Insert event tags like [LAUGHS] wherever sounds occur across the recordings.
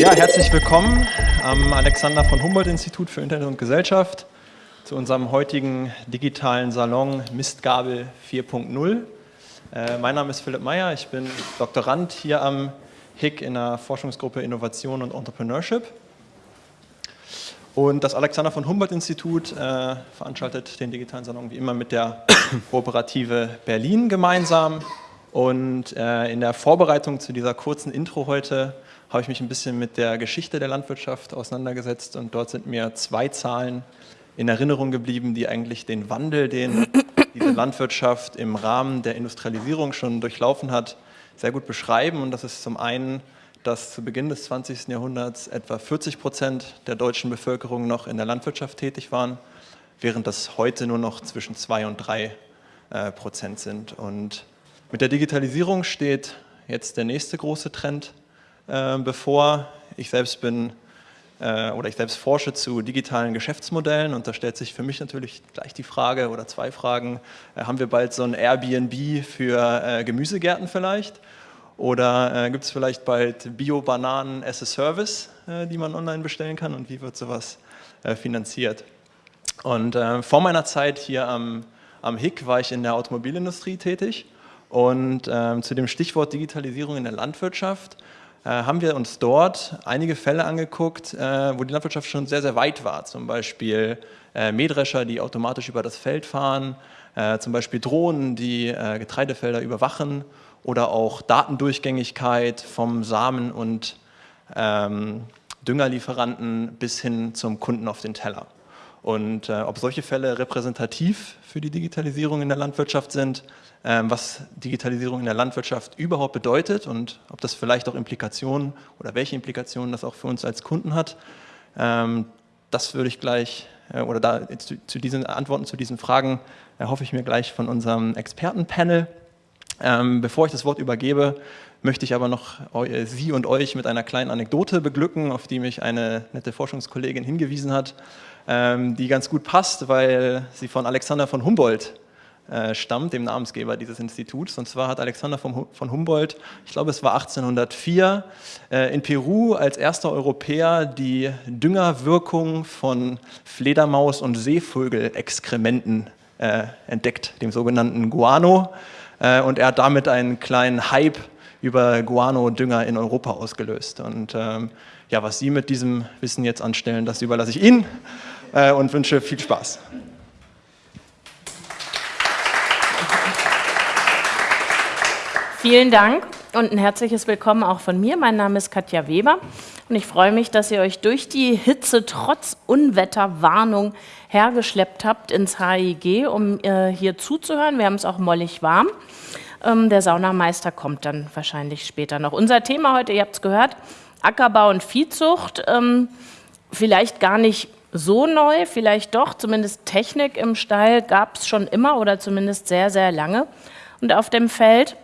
Ja, herzlich willkommen am Alexander von Humboldt Institut für Internet und Gesellschaft zu unserem heutigen digitalen Salon Mistgabel 4.0. Äh, mein Name ist Philipp Meyer, ich bin Doktorand hier am HIC in der Forschungsgruppe Innovation und Entrepreneurship. Und das Alexander von Humboldt Institut äh, veranstaltet den digitalen Salon wie immer mit der [COUGHS] Kooperative Berlin gemeinsam. Und äh, in der Vorbereitung zu dieser kurzen Intro heute habe ich mich ein bisschen mit der Geschichte der Landwirtschaft auseinandergesetzt und dort sind mir zwei Zahlen in Erinnerung geblieben, die eigentlich den Wandel, den diese Landwirtschaft im Rahmen der Industrialisierung schon durchlaufen hat, sehr gut beschreiben. Und das ist zum einen, dass zu Beginn des 20. Jahrhunderts etwa 40 Prozent der deutschen Bevölkerung noch in der Landwirtschaft tätig waren, während das heute nur noch zwischen zwei und drei äh, Prozent sind. Und mit der Digitalisierung steht jetzt der nächste große Trend äh, bevor. Ich selbst bin äh, oder ich selbst forsche zu digitalen Geschäftsmodellen und da stellt sich für mich natürlich gleich die Frage oder zwei Fragen, äh, haben wir bald so ein Airbnb für äh, Gemüsegärten vielleicht? Oder äh, gibt es vielleicht bald Bio-Bananen as a Service, äh, die man online bestellen kann und wie wird sowas finanziert? Und vor meiner Zeit hier am, am HIC war ich in der Automobilindustrie tätig und ähm, zu dem Stichwort Digitalisierung in der Landwirtschaft haben wir uns dort einige Fälle angeguckt, äh, wo die Landwirtschaft schon sehr, sehr weit war. Zum Beispiel äh, Mähdrescher, die automatisch über das Feld fahren, zum Beispiel Drohnen, die Getreidefelder überwachen oder auch Datendurchgängigkeit vom Samen- und ähm, Düngerlieferanten bis hin zum Kunden auf den Teller. Und äh, ob solche Fälle repräsentativ für die Digitalisierung in der Landwirtschaft sind, was Digitalisierung in der Landwirtschaft überhaupt bedeutet und ob das vielleicht auch Implikationen oder welche Implikationen das auch für uns als Kunden hat, ähm, das würde ich gleich, äh, oder da zu, diesen Antworten zu diesen Fragen erhoffe ich mir gleich von unserem Expertenpanel. Ähm, bevor ich das Wort übergebe, möchte ich aber noch Sie und euch mit einer kleinen Anekdote beglücken, auf die mich eine nette Forschungskollegin hingewiesen hat ähm, die ganz gut passt, weil sie von Alexander von Humboldt äh, stammt, dem Namensgeber dieses Instituts. Und zwar hat Alexander von, Humboldt, ich glaube es war 1804, äh, in Peru als erster Europäer die Düngerwirkung von Fledermaus- und Seevögelexkrementen äh, entdeckt, dem sogenannten Guano. Äh, und er hat damit einen kleinen Hype über Guano-Dünger in Europa ausgelöst. Und ähm, ja, was Sie mit diesem Wissen jetzt anstellen, das überlasse ich Ihnen und wünsche viel Spaß. Vielen Dank und ein herzliches Willkommen auch von mir. Mein Name ist Katja Weber und ich freue mich, dass ihr euch durch die Hitze trotz Unwetterwarnung hergeschleppt habt ins HIG, um äh, hier zuzuhören. Wir haben es auch mollig warm. Ähm, der Saunameister kommt dann wahrscheinlich später noch. Unser Thema heute, ihr habt es gehört, Ackerbau und Viehzucht. Ähm, vielleicht gar nicht so neu, vielleicht doch, zumindest Technik im Stall gab es schon immer oder zumindest sehr, sehr lange und auf dem Feld.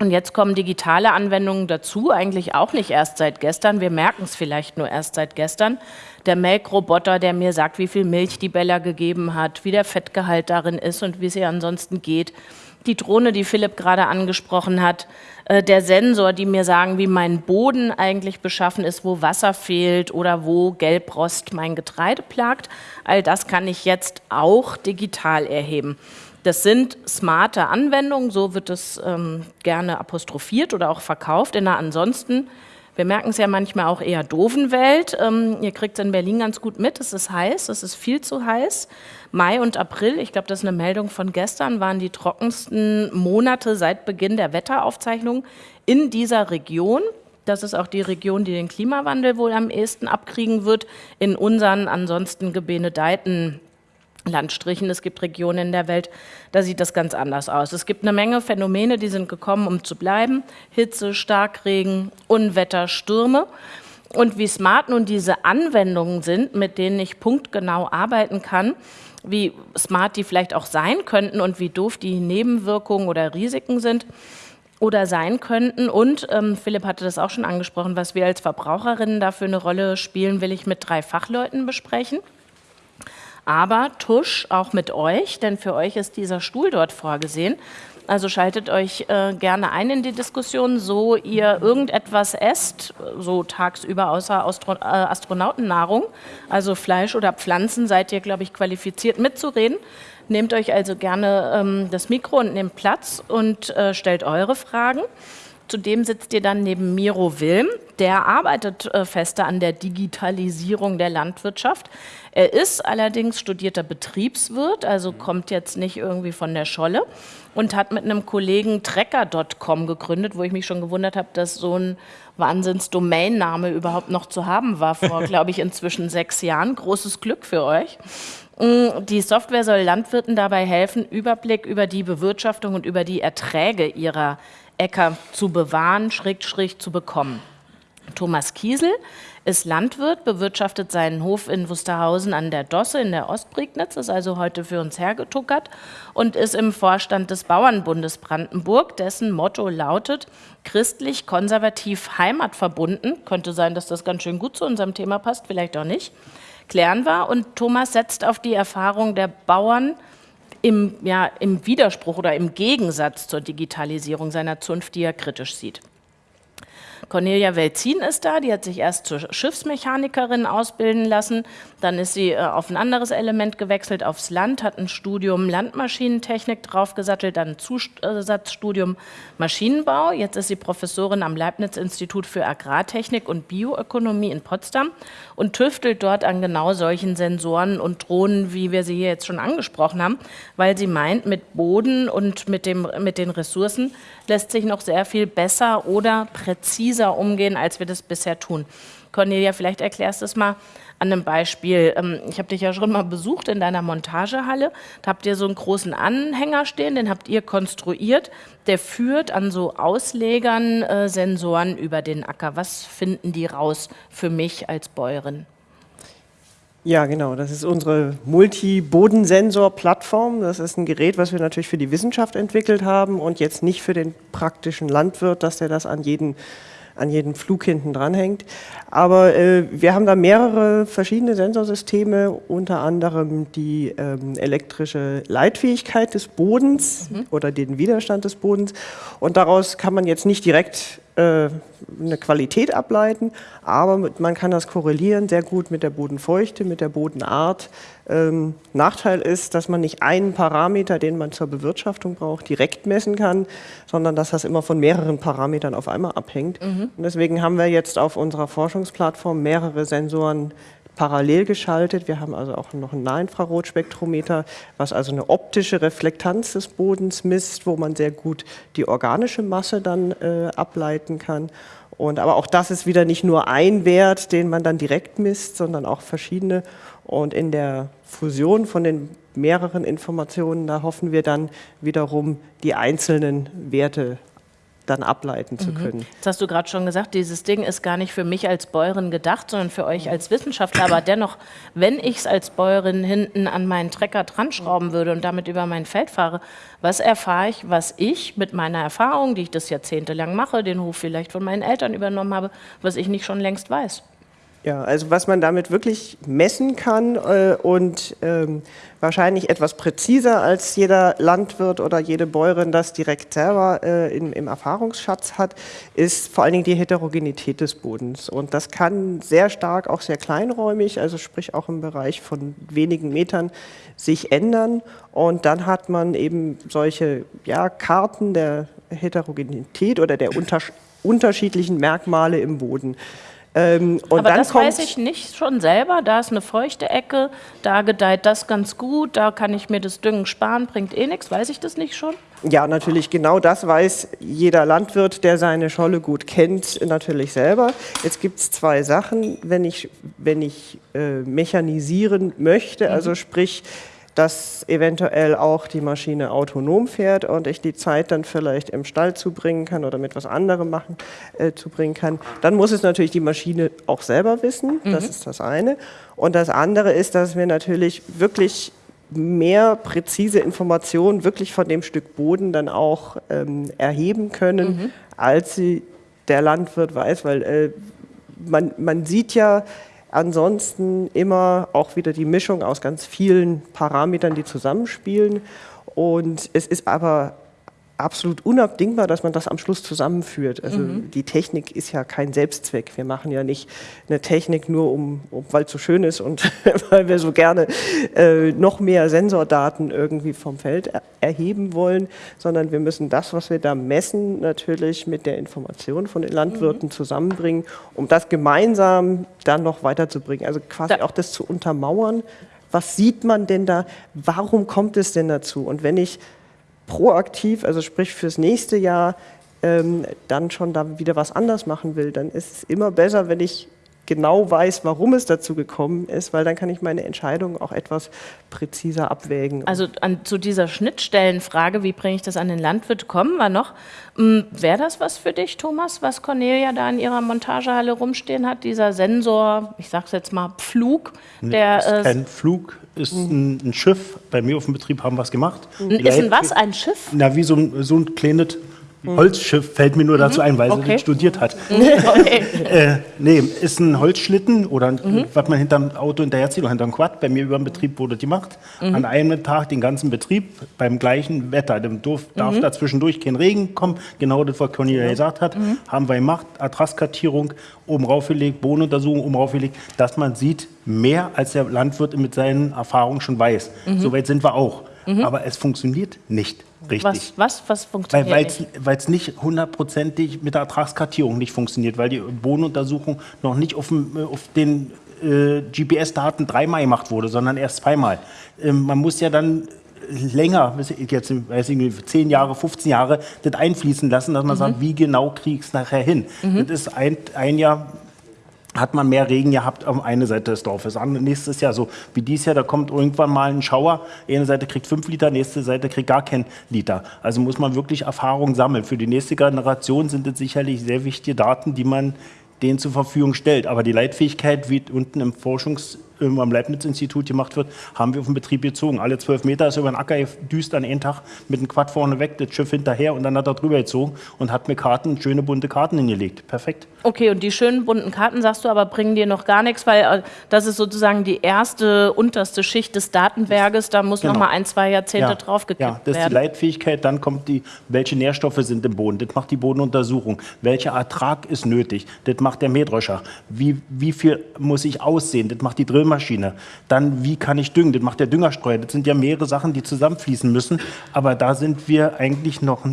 Und jetzt kommen digitale Anwendungen dazu, eigentlich auch nicht erst seit gestern. Wir merken es vielleicht nur erst seit gestern. Der Melkroboter, der mir sagt, wie viel Milch die Bella gegeben hat, wie der Fettgehalt darin ist und wie es ihr ansonsten geht. Die Drohne, die Philipp gerade angesprochen hat, äh, der Sensor, die mir sagen, wie mein Boden eigentlich beschaffen ist, wo Wasser fehlt oder wo Gelbrost mein Getreide plagt. All das kann ich jetzt auch digital erheben. Das sind smarte Anwendungen, so wird es ähm, gerne apostrophiert oder auch verkauft. In einer ansonsten wir merken es ja manchmal auch eher doofen Welt. Ähm, ihr kriegt es in Berlin ganz gut mit. Es ist heiß, es ist viel zu heiß. Mai und April, ich glaube, das ist eine Meldung von gestern, waren die trockensten Monate seit Beginn der Wetteraufzeichnung in dieser Region. Das ist auch die Region, die den Klimawandel wohl am ehesten abkriegen wird. In unseren ansonsten gebenedeiten Landstrichen. Es gibt Regionen in der Welt, da sieht das ganz anders aus. Es gibt eine Menge Phänomene, die sind gekommen, um zu bleiben. Hitze, Starkregen, Unwetter, Stürme. Und wie smart nun diese Anwendungen sind, mit denen ich punktgenau arbeiten kann, wie smart die vielleicht auch sein könnten und wie doof die Nebenwirkungen oder Risiken sind oder sein könnten. Und ähm, Philipp hatte das auch schon angesprochen, was wir als Verbraucherinnen dafür eine Rolle spielen, will ich mit drei Fachleuten besprechen aber Tusch auch mit euch, denn für euch ist dieser Stuhl dort vorgesehen. Also schaltet euch äh, gerne ein in die Diskussion, so ihr irgendetwas esst, so tagsüber außer Astro äh, Astronautennahrung, also Fleisch oder Pflanzen, seid ihr, glaube ich, qualifiziert mitzureden. Nehmt euch also gerne ähm, das Mikro und nehmt Platz und äh, stellt eure Fragen. Zudem sitzt ihr dann neben Miro Wilm. Der arbeitet äh, fester an der Digitalisierung der Landwirtschaft. Er ist allerdings studierter Betriebswirt, also kommt jetzt nicht irgendwie von der Scholle und hat mit einem Kollegen Trecker.com gegründet, wo ich mich schon gewundert habe, dass so ein Wahnsinns-Domainname überhaupt noch zu haben war vor, [LAUGHS] glaube ich, inzwischen sechs Jahren. Großes Glück für euch. Mm, die Software soll Landwirten dabei helfen, Überblick über die Bewirtschaftung und über die Erträge ihrer Äcker zu bewahren, schräg, schräg zu bekommen. Thomas Kiesel ist Landwirt, bewirtschaftet seinen Hof in Wusterhausen an der Dosse in der Ostprignitz, ist also heute für uns hergetuckert und ist im Vorstand des Bauernbundes Brandenburg, dessen Motto lautet christlich, konservativ, heimatverbunden. Könnte sein, dass das ganz schön gut zu unserem Thema passt, vielleicht auch nicht. Klären wir. Und Thomas setzt auf die Erfahrung der Bauern im, ja, im Widerspruch oder im Gegensatz zur Digitalisierung seiner Zunft, die er kritisch sieht. Cornelia Welzin ist da, die hat sich erst zur Schiffsmechanikerin ausbilden lassen, dann ist sie äh, auf ein anderes Element gewechselt, aufs Land, hat ein Studium Landmaschinentechnik draufgesattelt, dann ein Zusatzstudium Maschinenbau. Jetzt ist sie Professorin am Leibniz-Institut für Agrartechnik und Bioökonomie in Potsdam und tüftelt dort an genau solchen Sensoren und Drohnen, wie wir sie hier jetzt schon angesprochen haben, weil sie meint, mit Boden und mit, dem, mit den Ressourcen lässt sich noch sehr viel besser oder präziser umgehen, als wir das bisher tun. Cornelia, vielleicht erklärst du es mal an einem Beispiel. Ähm, ich habe dich ja schon mal besucht in deiner Montagehalle. Da habt ihr so einen großen Anhänger stehen, den habt ihr konstruiert. Der führt an so Auslegern äh, Sensoren über den Acker. Was finden die raus für mich als Bäuerin? Ja, genau. Das ist unsere Multi-Bodensensor-Plattform. Das ist ein Gerät, was wir natürlich für die Wissenschaft entwickelt haben und jetzt nicht für den praktischen Landwirt, dass der das an jeden an jedem Flug hinten dranhängt. Aber äh, wir haben da mehrere verschiedene Sensorsysteme, unter anderem die ähm, elektrische Leitfähigkeit des Bodens mhm. oder den Widerstand des Bodens. Und daraus kann man jetzt nicht direkt eine Qualität ableiten, aber man kann das korrelieren sehr gut mit der Bodenfeuchte, mit der Bodenart. Ähm, Nachteil ist, dass man nicht einen Parameter, den man zur Bewirtschaftung braucht, direkt messen kann, sondern dass das immer von mehreren Parametern auf einmal abhängt. Mhm. Und deswegen haben wir jetzt auf unserer Forschungsplattform mehrere Sensoren parallel geschaltet. Wir haben also auch noch ein Nahinfrarotspektrometer, was also eine optische Reflektanz des Bodens misst, wo man sehr gut die organische Masse dann äh, ableiten kann. Und, aber auch das ist wieder nicht nur ein Wert, den man dann direkt misst, sondern auch verschiedene. Und in der Fusion von den mehreren Informationen, da hoffen wir dann wiederum die einzelnen Werte dann ableiten zu mhm. können. Das hast du gerade schon gesagt, dieses Ding ist gar nicht für mich als Bäuerin gedacht, sondern für euch als Wissenschaftler. Aber dennoch, wenn ich es als Bäuerin hinten an meinen Trecker dran schrauben würde und damit über mein Feld fahre, was erfahre ich, was ich mit meiner Erfahrung, die ich das jahrzehntelang mache, den Hof vielleicht von meinen Eltern übernommen habe, was ich nicht schon längst weiß? Ja, also was man damit wirklich messen kann äh, und ähm, wahrscheinlich etwas präziser als jeder Landwirt oder jede Bäuerin das direkt selber äh, in, im Erfahrungsschatz hat, ist vor allen Dingen die Heterogenität des Bodens. Und das kann sehr stark, auch sehr kleinräumig, also sprich auch im Bereich von wenigen Metern, sich ändern. Und dann hat man eben solche ja, Karten der Heterogenität oder der unterschiedlichen Merkmale im Boden. Ähm, Aber das weiß ich nicht schon selber. Da ist eine feuchte Ecke, da gedeiht das ganz gut, da kann ich mir das Düngen sparen, bringt eh nichts. Weiß ich das nicht schon? Ja, natürlich, genau das weiß jeder Landwirt, der seine Scholle gut kennt, natürlich selber. Jetzt gibt es zwei Sachen, wenn ich, wenn ich äh, mechanisieren möchte, also mhm. sprich, dass eventuell auch die Maschine autonom fährt und ich die Zeit dann vielleicht im Stall zubringen kann oder mit was anderem machen äh, zubringen kann. Dann muss es natürlich die Maschine auch selber wissen, mhm. das ist das eine. Und das andere ist, dass wir natürlich wirklich mehr präzise Informationen wirklich von dem Stück Boden dann auch ähm, erheben können, mhm. als sie der Landwirt weiß, weil äh, man, man sieht ja, Ansonsten immer auch wieder die Mischung aus ganz vielen Parametern, die zusammenspielen. Und es ist aber absolut unabdingbar, dass man das am Schluss zusammenführt. Also mhm. die Technik ist ja kein Selbstzweck. Wir machen ja nicht eine Technik nur, um, um weil es so schön ist und [LAUGHS] weil wir so gerne äh, noch mehr Sensordaten irgendwie vom Feld er erheben wollen, sondern wir müssen das, was wir da messen, natürlich mit der Information von den Landwirten mhm. zusammenbringen, um das gemeinsam dann noch weiterzubringen. Also quasi da auch das zu untermauern. Was sieht man denn da? Warum kommt es denn dazu? Und wenn ich proaktiv, also sprich fürs nächste Jahr, ähm, dann schon da wieder was anders machen will, dann ist es immer besser, wenn ich genau weiß, warum es dazu gekommen ist, weil dann kann ich meine Entscheidung auch etwas präziser abwägen. Also an, zu dieser Schnittstellenfrage, wie bringe ich das an den Landwirt, kommen wir noch. Hm, Wäre das was für dich, Thomas, was Cornelia da in ihrer Montagehalle rumstehen hat, dieser Sensor, ich sage es jetzt mal, Pflug? Der, ist äh, kein Flug, ist ein, ein, Schiff. Bei mir auf dem Betrieb haben wir es gemacht. Ist ein was? Ein Schiff? Na, wie so ein, so ein kleines Holzschiff fällt mir nur dazu ein, weil okay. sie studiert hat. [LAUGHS] Okay. äh, nee, ist ein Holzschlitten oder mhm. was man hinterm Auto hinterherzieht oder hinterm Quad. Bei mir über dem Betrieb wurde die gemacht. Mhm. An einem Tag den ganzen Betrieb beim gleichen Wetter. Dem darf, mhm. darf dazwischendurch kein Regen kommen. Genau das, was Cornelia gesagt hat. Mhm. Haben wir gemacht. Adresskartierung oben raufgelegt, Bodenuntersuchung oben raufgelegt, dass man sieht, mehr als der Landwirt mit seinen Erfahrungen schon weiß. Mhm. Soweit sind wir auch. Mhm. Aber es funktioniert nicht richtig. Was, was, was funktioniert weil, nicht? Weil es nicht hundertprozentig mit der Ertragskartierung nicht funktioniert, weil die Bodenuntersuchung noch nicht auf, dem, auf den äh, GPS-Daten dreimal gemacht wurde, sondern erst zweimal. Ähm, man muss ja dann länger, jetzt weiß ich nicht, 10 Jahre, 15 Jahre, das einfließen lassen, dass man mhm. sagt, wie genau kriege ich es nachher hin. Mhm. Das ist ein, ein Jahr hat man mehr Regen gehabt auf eine Seite des Dorfes. nächstes Jahr so wie dieses Jahr, da kommt irgendwann mal ein Schauer, eine Seite kriegt fünf Liter, nächste Seite kriegt gar keinen Liter. Also muss man wirklich Erfahrung sammeln. Für die nächste Generation sind es sicherlich sehr wichtige Daten, die man denen zur Verfügung stellt. Aber die Leitfähigkeit, wie unten im Forschungs am Leibniz-Institut gemacht wird, haben wir auf den Betrieb gezogen. Alle zwölf Meter ist über den Acker düst an einen Tag mit dem Quad vorne weg, das Schiff hinterher und dann hat er drüber gezogen und hat mir Karten, schöne bunte Karten hingelegt. Perfekt. Okay, und die schönen bunten Karten, sagst du, aber bringen dir noch gar nichts, weil äh, das ist sozusagen die erste, unterste Schicht des Datenberges, da muss genau. noch mal ein, zwei Jahrzehnte ja. draufgekippt werden. Ja, das ist die Leitfähigkeit, dann kommt die, welche Nährstoffe sind im Boden, das macht die Bodenuntersuchung, welcher Ertrag ist nötig, das macht der Mähdröscher, wie, wie viel muss ich aussehen, das macht die Drill Drillmaschine. Dann, wie kann ich düngen? Das macht der Düngerstreuer. Das sind ja mehrere Sachen, die zusammenfließen müssen. Aber da sind wir eigentlich noch,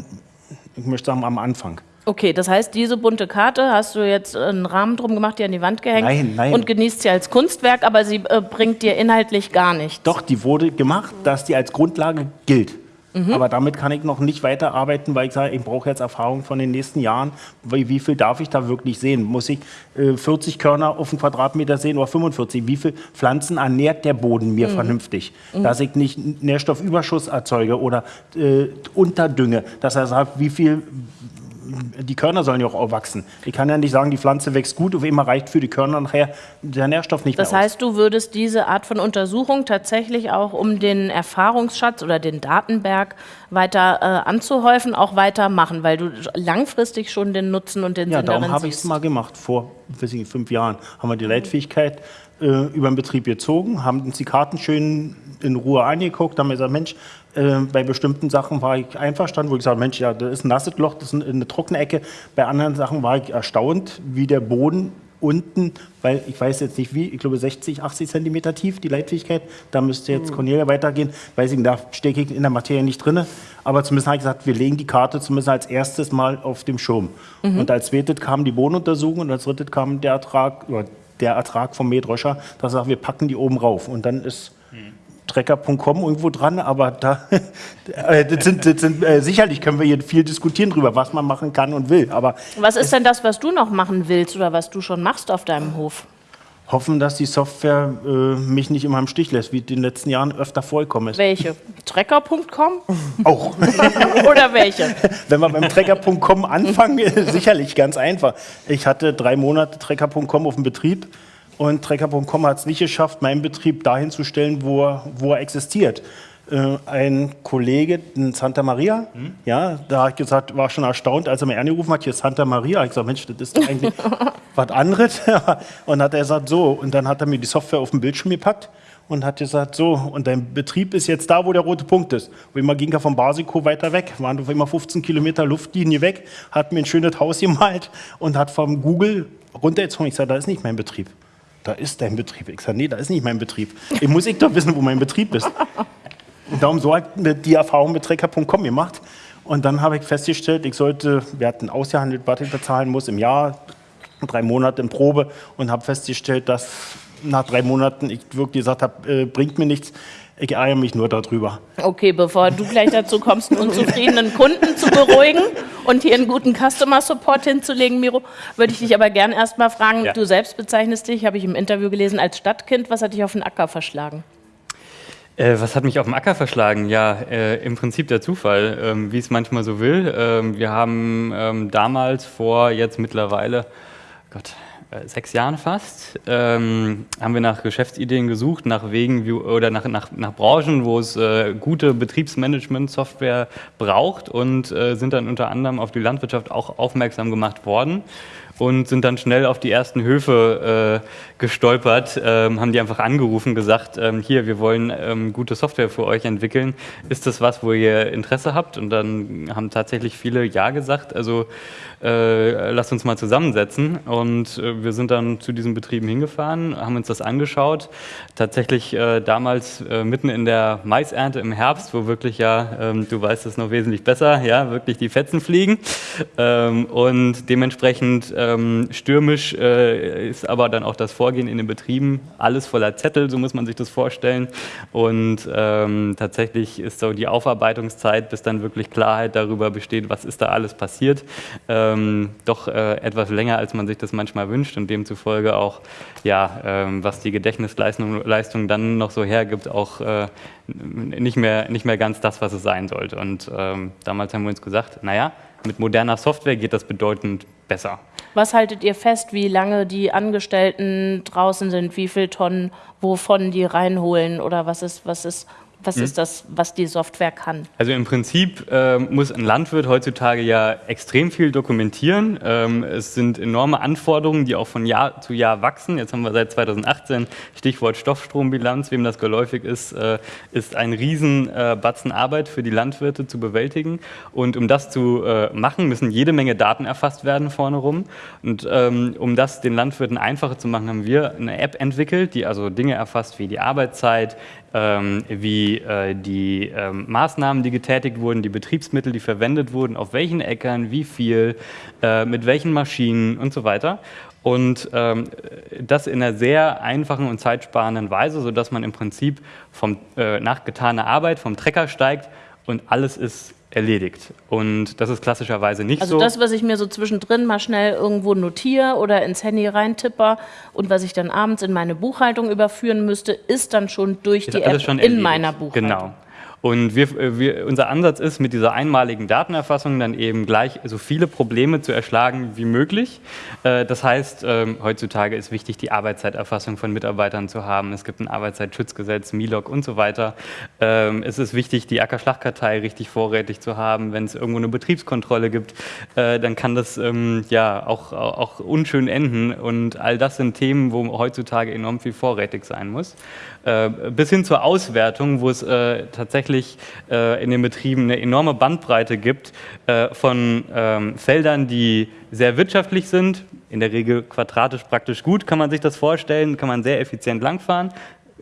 ich möchte sagen, am Anfang. Okay, das heißt, diese bunte Karte hast du jetzt einen Rahmen drum gemacht, die an die Wand gehängt nein, nein. und genießt sie als Kunstwerk, aber sie äh, bringt dir inhaltlich gar nichts. Doch, die wurde gemacht, dass die als Grundlage gilt. Mhm. Aber damit kann ich noch nicht weiterarbeiten, weil ich sage, ich brauche jetzt Erfahrung von den nächsten Jahren. Wie, wie viel darf ich da wirklich sehen? Muss ich äh, 40 Körner auf einen Quadratmeter sehen oder 45? Wie viele Pflanzen ernährt der Boden mir mhm. vernünftig? Mhm. Dass ich nicht Nährstoffüberschuss erzeuge oder äh, unterdünge. Dass er sagt, wie viel die Körner sollen ja auch wachsen. Ich kann ja nicht sagen, die Pflanze wächst gut, auf immer reicht für die Körner nachher der Nährstoff nicht das mehr Das heißt, du würdest diese Art von Untersuchung tatsächlich auch, um den Erfahrungsschatz oder den Datenberg weiter äh, anzuhäufen, auch weitermachen, weil du langfristig schon den Nutzen und den ja, Sinn darin darum habe ich es mal gemacht. Vor weiß ich, fünf Jahren haben wir die Leitfähigkeit äh, über den Betrieb gezogen, haben uns die Karten schön in Ruhe angeguckt, haben gesagt, Mensch, äh, bei bestimmten Sachen war ich einverstanden, wo ich gesagt Mensch, ja, das ist ein nasses Loch, das ist eine trockene Ecke. Bei anderen Sachen war ich erstaunt, wie der Boden unten, weil ich weiß jetzt nicht wie, ich glaube 60, 80 Zentimeter tief, die Leitfähigkeit. Da müsste jetzt hm. Cornelia weitergehen. Weiß ich, da stecke ich in der Materie nicht drin. Aber zumindest habe ich gesagt, wir legen die Karte zumindest als erstes mal auf dem Schirm. Mhm. Und als zweites kam die Bodenuntersuchung und als drittes kam der Ertrag, oder der Ertrag vom Mähdröscher. Da sagt, wir packen die oben rauf. Und dann ist Trecker.com irgendwo dran, aber da [LAUGHS] äh, das sind, das sind, äh, sicherlich können wir hier viel diskutieren darüber, was man machen kann und will. Aber was ist denn das, was du noch machen willst oder was du schon machst auf deinem Hof? Hoffen, dass die Software äh, mich nicht immer im Stich lässt, wie in den letzten Jahren öfter vorgekommen ist. Welche? Trecker.com? Auch. [LAUGHS] Oder welche? Wenn wir beim Trecker.com anfangen, [LAUGHS] sicherlich ganz einfach. Ich hatte drei Monate Trecker.com auf dem Betrieb und Trecker.com hat es nicht geschafft, meinen Betrieb dahin zu stellen, wo er, wo er existiert. äh, ein Kollege in Santa Maria, hm? ja, da hat gesagt, war schon erstaunt, als er mir angerufen hat, hier Santa Maria. Ich gesagt, Mensch, das ist doch eigentlich [LAUGHS] was anderes. [LAUGHS] und hat er gesagt, so, und dann hat er mir die Software auf den Bildschirm gepackt und hat gesagt, so, und dein Betrieb ist jetzt da, wo der rote Punkt ist. Und immer ging er vom Basico weiter weg, waren auf immer 15 Kilometer Luftlinie weg, hat mir ein schönes Haus gemalt und hat vom Google runtergezogen. Ich sage, da ist nicht mein Betrieb. Da ist dein Betrieb. Ich sage, nee, da ist nicht mein Betrieb. Ich muss ich doch wissen, wo mein Betrieb ist. Und darum so hat die Erfahrung mit Trecker.com gemacht. Und dann habe ich festgestellt, ich sollte, wir hatten ausgehandelt, was ich bezahlen muss im Jahr, drei Monate in Probe und habe festgestellt, dass nach drei Monaten ich wirklich gesagt habe, äh, bringt mir nichts. Ich ärgere mich nur darüber. Okay, bevor du gleich dazu kommst, einen unzufriedenen Kunden zu beruhigen und hier einen guten Customer Support hinzulegen, Miro, würde ich dich aber gerne erst mal fragen, ja. du selbst bezeichnest dich, habe ich im Interview gelesen, als Stadtkind. Was hat dich auf den Acker verschlagen? Äh, was hat mich auf dem Acker verschlagen? Ja, äh, im Prinzip der Zufall, ähm, wie es manchmal so will. Ähm, wir haben ähm, damals vor jetzt mittlerweile, Gott, sechs Jahren fast, ähm, haben wir nach Geschäftsideen gesucht, nach Wegen wie, oder nach, nach, nach Branchen, wo es äh, gute Betriebsmanagement-Software braucht und äh, sind dann unter anderem auf die Landwirtschaft auch aufmerksam gemacht worden und sind dann schnell auf die ersten Höfe äh, gestolpert, ähm, haben die einfach angerufen, gesagt, ähm, hier, wir wollen ähm, gute Software für euch entwickeln. Ist das was, wo ihr Interesse habt? Und dann haben tatsächlich viele Ja gesagt. Also äh, lasst uns mal zusammensetzen. Und äh, wir sind dann zu diesen Betrieben hingefahren, haben uns das angeschaut. Tatsächlich äh, damals äh, mitten in der Maisernte im Herbst, wo wirklich ja, ähm, du weißt es noch wesentlich besser, ja, wirklich die Fetzen fliegen. Ähm, und dementsprechend ähm, stürmisch äh, ist aber dann auch das Vorgehen in den Betrieben, alles voller Zettel, so muss man sich das vorstellen. Und ähm, tatsächlich ist so die Aufarbeitungszeit, bis dann wirklich Klarheit darüber besteht, was ist da alles passiert, ähm, doch äh, etwas länger, als man sich das manchmal wünscht und demzufolge auch, ja, ähm, was die Gedächtnisleistung Leistung dann noch so hergibt, auch äh, nicht, mehr, nicht mehr ganz das, was es sein sollte. Und ähm, damals haben wir uns gesagt, naja, mit moderner Software geht das bedeutend besser. Was haltet ihr fest, wie lange die Angestellten draußen sind, wie viele Tonnen, wovon die reinholen oder was ist, was ist was mhm. ist das, was die Software kann? Also im Prinzip äh, muss ein Landwirt heutzutage ja extrem viel dokumentieren. Ähm, es sind enorme Anforderungen, die auch von Jahr zu Jahr wachsen. Jetzt haben wir seit 2018 Stichwort Stoffstrombilanz, wem das geläufig ist, äh, ist ein Riesenbatzen äh, Arbeit für die Landwirte zu bewältigen. Und um das zu äh, machen, müssen jede Menge Daten erfasst werden vorne rum. Und ähm, um das den Landwirten einfacher zu machen, haben wir eine App entwickelt, die also Dinge erfasst wie die Arbeitszeit, wie äh, die ähm, Maßnahmen, die getätigt wurden, die Betriebsmittel, die verwendet wurden, auf welchen Äckern, wie viel, äh, mit welchen Maschinen und so weiter. Und ähm, das in einer sehr einfachen und zeitsparenden Weise, sodass man im Prinzip vom, äh, nach getaner Arbeit vom Trecker steigt und alles ist erledigt. Und das ist klassischerweise nicht also so. Also das, was ich mir so zwischendrin mal schnell irgendwo notiere oder ins Handy reintipper und was ich dann abends in meine Buchhaltung überführen müsste, ist dann schon durch ist die App in meiner Buchhaltung. Genau. Und wir, äh, wir, unser Ansatz ist, mit dieser einmaligen Datenerfassung dann eben gleich so viele Probleme zu erschlagen wie möglich. Äh, das heißt, ähm, heutzutage ist wichtig, die Arbeitszeiterfassung von Mitarbeitern zu haben. Es gibt ein Arbeitszeitschutzgesetz, MILOG und so weiter. Ähm, es ist wichtig, die Ackerschlagkartei richtig vorrätig zu haben. Wenn es irgendwo eine Betriebskontrolle gibt, äh, dann kann das ähm, ja auch, auch unschön enden. Und all das sind Themen, wo heutzutage enorm viel vorrätig sein muss. Bis hin zur Auswertung, wo es tatsächlich tatsächlich äh, in den Betrieben eine enorme Bandbreite gibt äh, von ähm, Feldern, die sehr wirtschaftlich sind, in der Regel quadratisch praktisch gut, kann man sich das vorstellen, kann man sehr effizient langfahren,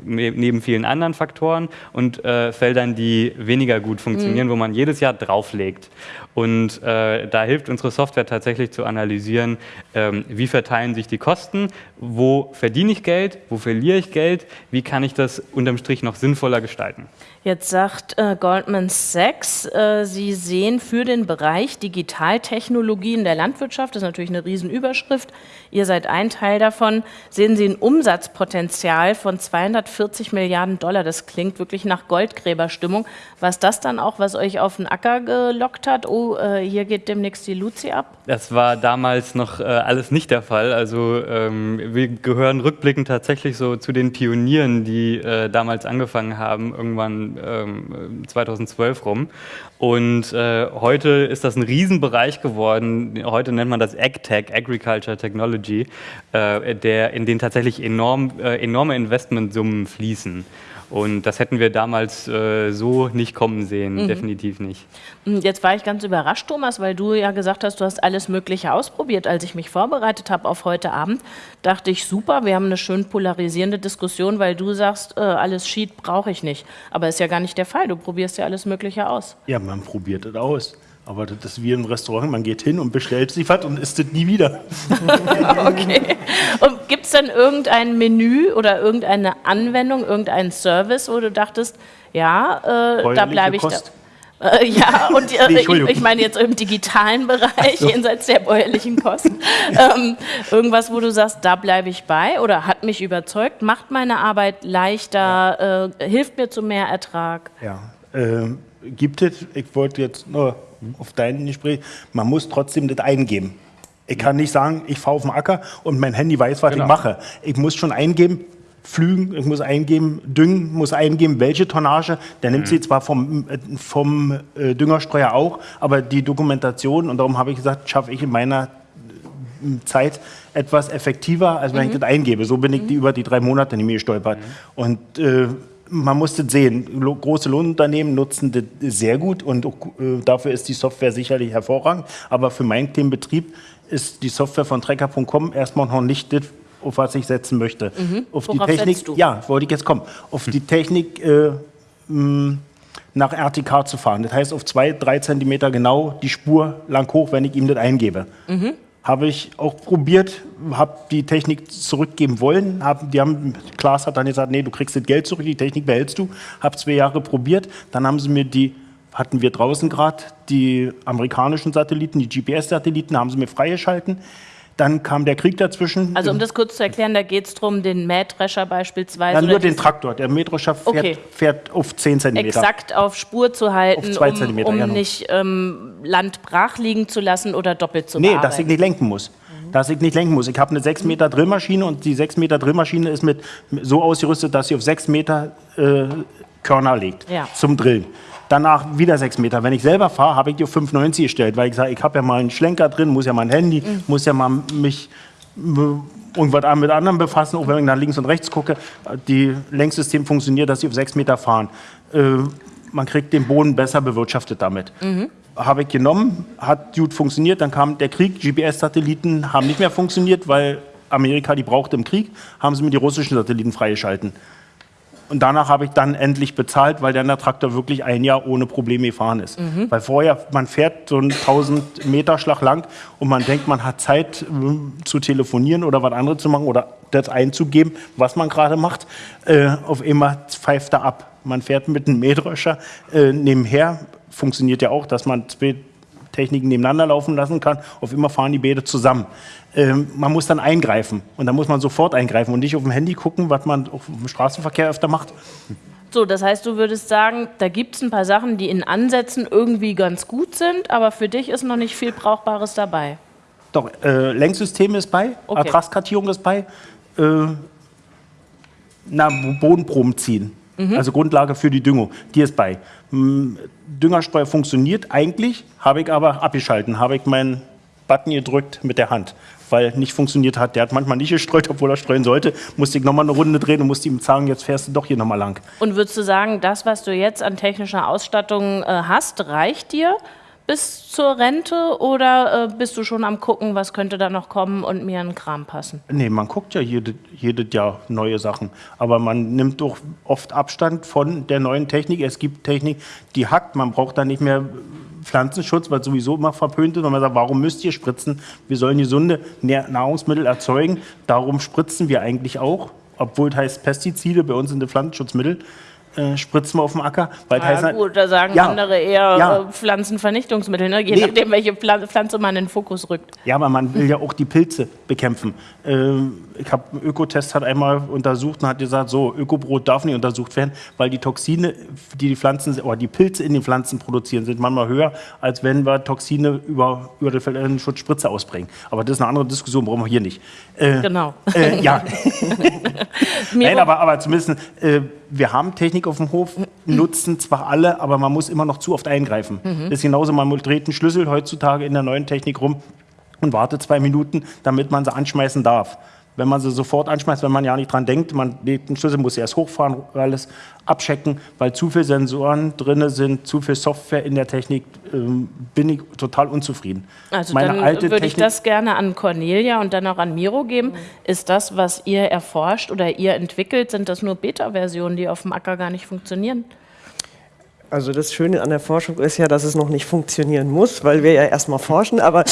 neben vielen anderen Faktoren und äh, Feldern, die weniger gut funktionieren, mhm. wo man jedes Jahr drauflegt. Und äh, da hilft unsere Software tatsächlich zu analysieren, ähm, wie verteilen sich die Kosten, wo verdiene ich Geld, wo verliere ich Geld, wie kann ich das unterm Strich noch sinnvoller gestalten. Jetzt sagt äh, Goldman Sachs, äh, Sie sehen für den Bereich Digitaltechnologien der Landwirtschaft, das ist natürlich eine Riesenüberschrift, ihr seid ein Teil davon, sehen Sie ein Umsatzpotenzial von 240 Milliarden Dollar. Das klingt wirklich nach Goldgräberstimmung. Was das dann auch, was euch auf den Acker gelockt hat? Oh, äh, hier geht demnächst die Luzi ab? Das war damals noch äh, alles nicht der Fall. Also ähm, wir gehören rückblickend tatsächlich so zu den Pionieren, die äh, damals angefangen haben, irgendwann ähm, 2012 rum. Und äh, heute ist das ein Riesenbereich geworden. Heute nennt man das AgTech, Agriculture Technology, äh, der, in den tatsächlich enorm, äh, enorme Investmentsummen fließen. Und das hätten wir damals äh, so nicht kommen sehen, mhm. definitiv nicht. Hm, jetzt war ich ganz überrascht, Thomas, weil du ja gesagt hast, du hast alles Mögliche ausprobiert. Als ich mich vorbereitet habe auf heute Abend, dachte ich, super, wir haben eine schön polarisierende Diskussion, weil du sagst, äh, alles Sheet brauche ich nicht. Aber ist ja gar nicht der Fall. Du probierst ja alles Mögliche aus. Ja, man probiert es aus. Aber das ist wie im Restaurant, man geht hin und bestellt sich was und isst es nie wieder. [LAUGHS] okay. Und gibt es denn irgendein Menü oder irgendeine Anwendung, irgendeinen Service, wo du dachtest, ja, äh, da bleibe ich Kost. da. [LAUGHS] Äh, ja, und äh, ich, ich, meine jetzt im digitalen Bereich, so. jenseits der bäuerlichen Kosten. [LAUGHS] ähm, irgendwas, wo du sagst, da bleibe ich bei oder hat mich überzeugt, macht meine Arbeit leichter, ja. äh, hilft mir zu mehr Ertrag. Ja, ähm, gibt es, ich wollte jetzt nur auf dein Gespräch, man muss trotzdem das eingeben. Ich kann nicht sagen, ich fahre auf den Acker und mein Handy weiß, was genau. ich mache. Ich muss schon eingeben, Flügen, ich muss eingeben, Düngen, muss eingeben, welche Tonnage. Der nimmt mhm. sie zwar vom, vom äh, Düngerstreuer auch, aber die Dokumentation, und darum habe ich gesagt, schaffe ich in meiner äh, Zeit etwas effektiver, als wenn mhm. ich das eingebe. So bin ich die, mhm. über die drei Monate nicht mehr gestolpert. Mhm. Und äh, man muss das sehen. Große Lohnunternehmen nutzen das sehr gut und äh, dafür ist die Software sicherlich hervorragend. Aber für meinen kleinen Betrieb ist die Software von Trecker.com erstmal noch nicht das, auf was ich setzen möchte. Mhm. Auf Worauf die Technik, ja, wollte ich jetzt kommen. Auf die Technik äh, nach RTK zu fahren. Das heißt, auf zwei, drei Zentimeter genau die Spur lang hoch, wenn ich ihm das eingebe. Mhm habe ich auch probiert, habe die Technik zurückgeben wollen. Hab, die haben, Klaas hat dann gesagt, nee, du kriegst das Geld zurück, die Technik behältst du. Habe zwei Jahre probiert. Dann haben sie mir die, hatten wir draußen gerade, die amerikanischen Satelliten, die GPS-Satelliten, haben sie mir freigeschalten. Dann kam der Krieg dazwischen. Also um das kurz zu erklären, da geht es darum, den Mähdrescher beispielsweise. Ja, nur den Traktor. Der Mähdrescher fährt, okay. fährt, auf 10 cm. Exakt auf Spur zu halten, um, um ja, nicht ähm, Land brach liegen zu lassen oder doppelt zu Nee, bearbeiten. dass ich nicht lenken muss. Mhm. Dass ich nicht lenken muss. Ich habe eine 6 Meter Drillmaschine und die 6 Meter Drillmaschine ist mit, so ausgerüstet, dass sie auf 6 Meter äh, Körner legt ja. zum Drillen danach wieder sechs Meter. Wenn ich selber fahre, habe ich die auf 5,90 gestellt, weil ich sage, ich habe ja mal einen Schlenker drin, muss ja mal ein Handy, mhm. muss ja mal mich irgendwas mit anderen befassen, auch wenn ich nach links und rechts gucke. Die Lenksystem funktioniert, dass sie auf sechs Meter fahren. Äh, man kriegt den Boden besser bewirtschaftet damit. Mhm. Habe ich genommen, hat gut funktioniert, dann kam der Krieg, GPS-Satelliten haben nicht mehr funktioniert, weil Amerika die brauchte im Krieg, haben sie mir die russischen Satelliten freigeschalten. Und danach habe ich dann endlich bezahlt, weil dann der Traktor wirklich ein Jahr ohne Probleme gefahren ist. Mhm. Weil vorher, man fährt so einen 1000 Meter Schlag lang und man denkt, man hat Zeit äh, zu telefonieren oder was anderes zu machen oder das einzugeben, was man gerade macht. Äh, auf einmal pfeift er ab. Man fährt mit einem Mähdrescher äh, nebenher. Funktioniert ja auch, dass man zwei Techniken nebeneinander laufen lassen kann. Auf immer fahren die Bäder zusammen. Ähm, man muss dann eingreifen und dann muss man sofort eingreifen und nicht auf dem Handy gucken, was man im Straßenverkehr öfter macht. So, das heißt, du würdest sagen, da gibt es ein paar Sachen, die in Ansätzen irgendwie ganz gut sind, aber für dich ist noch nicht viel Brauchbares dabei. Doch, äh, Lenksystem ist bei, okay. Ertragskartierung ist bei, äh, na, Bodenproben ziehen. Mhm. Also Grundlage für die Düngung, die ist bei. Düngerstreu funktioniert eigentlich, habe ich aber abgeschalten, habe ich meinen Button gedrückt mit der Hand weil nicht funktioniert hat. Der hat manchmal nicht gestreut, obwohl er streuen sollte. Musste ich nochmal eine Runde drehen und musste ihm sagen, jetzt fährst du doch hier nochmal lang. Und würdest du sagen, das, was du jetzt an technischer Ausstattung äh, hast, reicht dir bis zur Rente oder äh, bist du schon am gucken, was könnte da noch kommen und mir einen Kram passen? Nee, man guckt ja jedes jede Jahr neue Sachen, aber man nimmt doch oft Abstand von der neuen Technik. Es gibt Technik, die hackt, man braucht da nicht mehr Pflanzenschutz, weil sowieso immer verpönt ist, und man sagt, warum müsst ihr spritzen? Wir sollen gesunde Nahrungsmittel erzeugen, darum spritzen wir eigentlich auch, obwohl es heißt Pestizide, bei uns sind die Pflanzenschutzmittel. Äh, spritzen wir auf dem Acker. Weil Ja, heißt, gut, da sagen Ja, andere eher ja. äh, Pflanzenvernichtungsmittel, ne? je Nee. nachdem, welche Pfla- Pflanze man in den Fokus rückt. Ja, aber man will ja auch die Pilze bekämpfen. Ähm, ich habe einen Ökotest hat einmal untersucht und hat gesagt, so Ökobrot darf nicht untersucht werden, weil die Toxine, die die Pflanzen oder die Pilze in den Pflanzen produzieren, sind manchmal höher, als wenn wir Toxine über über die Schutzspritze ausbringen. Aber das ist eine andere Diskussion, brauchen wir hier nicht. Äh, Genau. äh, ja, [LAUGHS] [LAUGHS] Nein, aber, aber zumindest, äh, wir haben Technik auf dem Hof, nutzen zwar alle, aber man muss immer noch zu oft eingreifen. Das ist genauso, man dreht einen Schlüssel heutzutage in der neuen Technik rum und wartet zwei Minuten, damit man sie anschmeißen darf. Wenn man sie sofort anschmeißt, wenn man ja nicht dran denkt, man legt den Schlüssel, muss erst hochfahren, alles abchecken, weil zu viele Sensoren drin sind, zu viel Software in der Technik, ähm, bin ich total unzufrieden. also Meine dann alte würde ich Technik- das gerne an Cornelia und dann auch an Miro geben. Ist das, was ihr erforscht oder ihr entwickelt, sind das nur Beta-Versionen, die auf dem Acker gar nicht funktionieren? Also das Schöne an der Forschung ist ja, dass es noch nicht funktionieren muss, weil wir ja erstmal forschen. Aber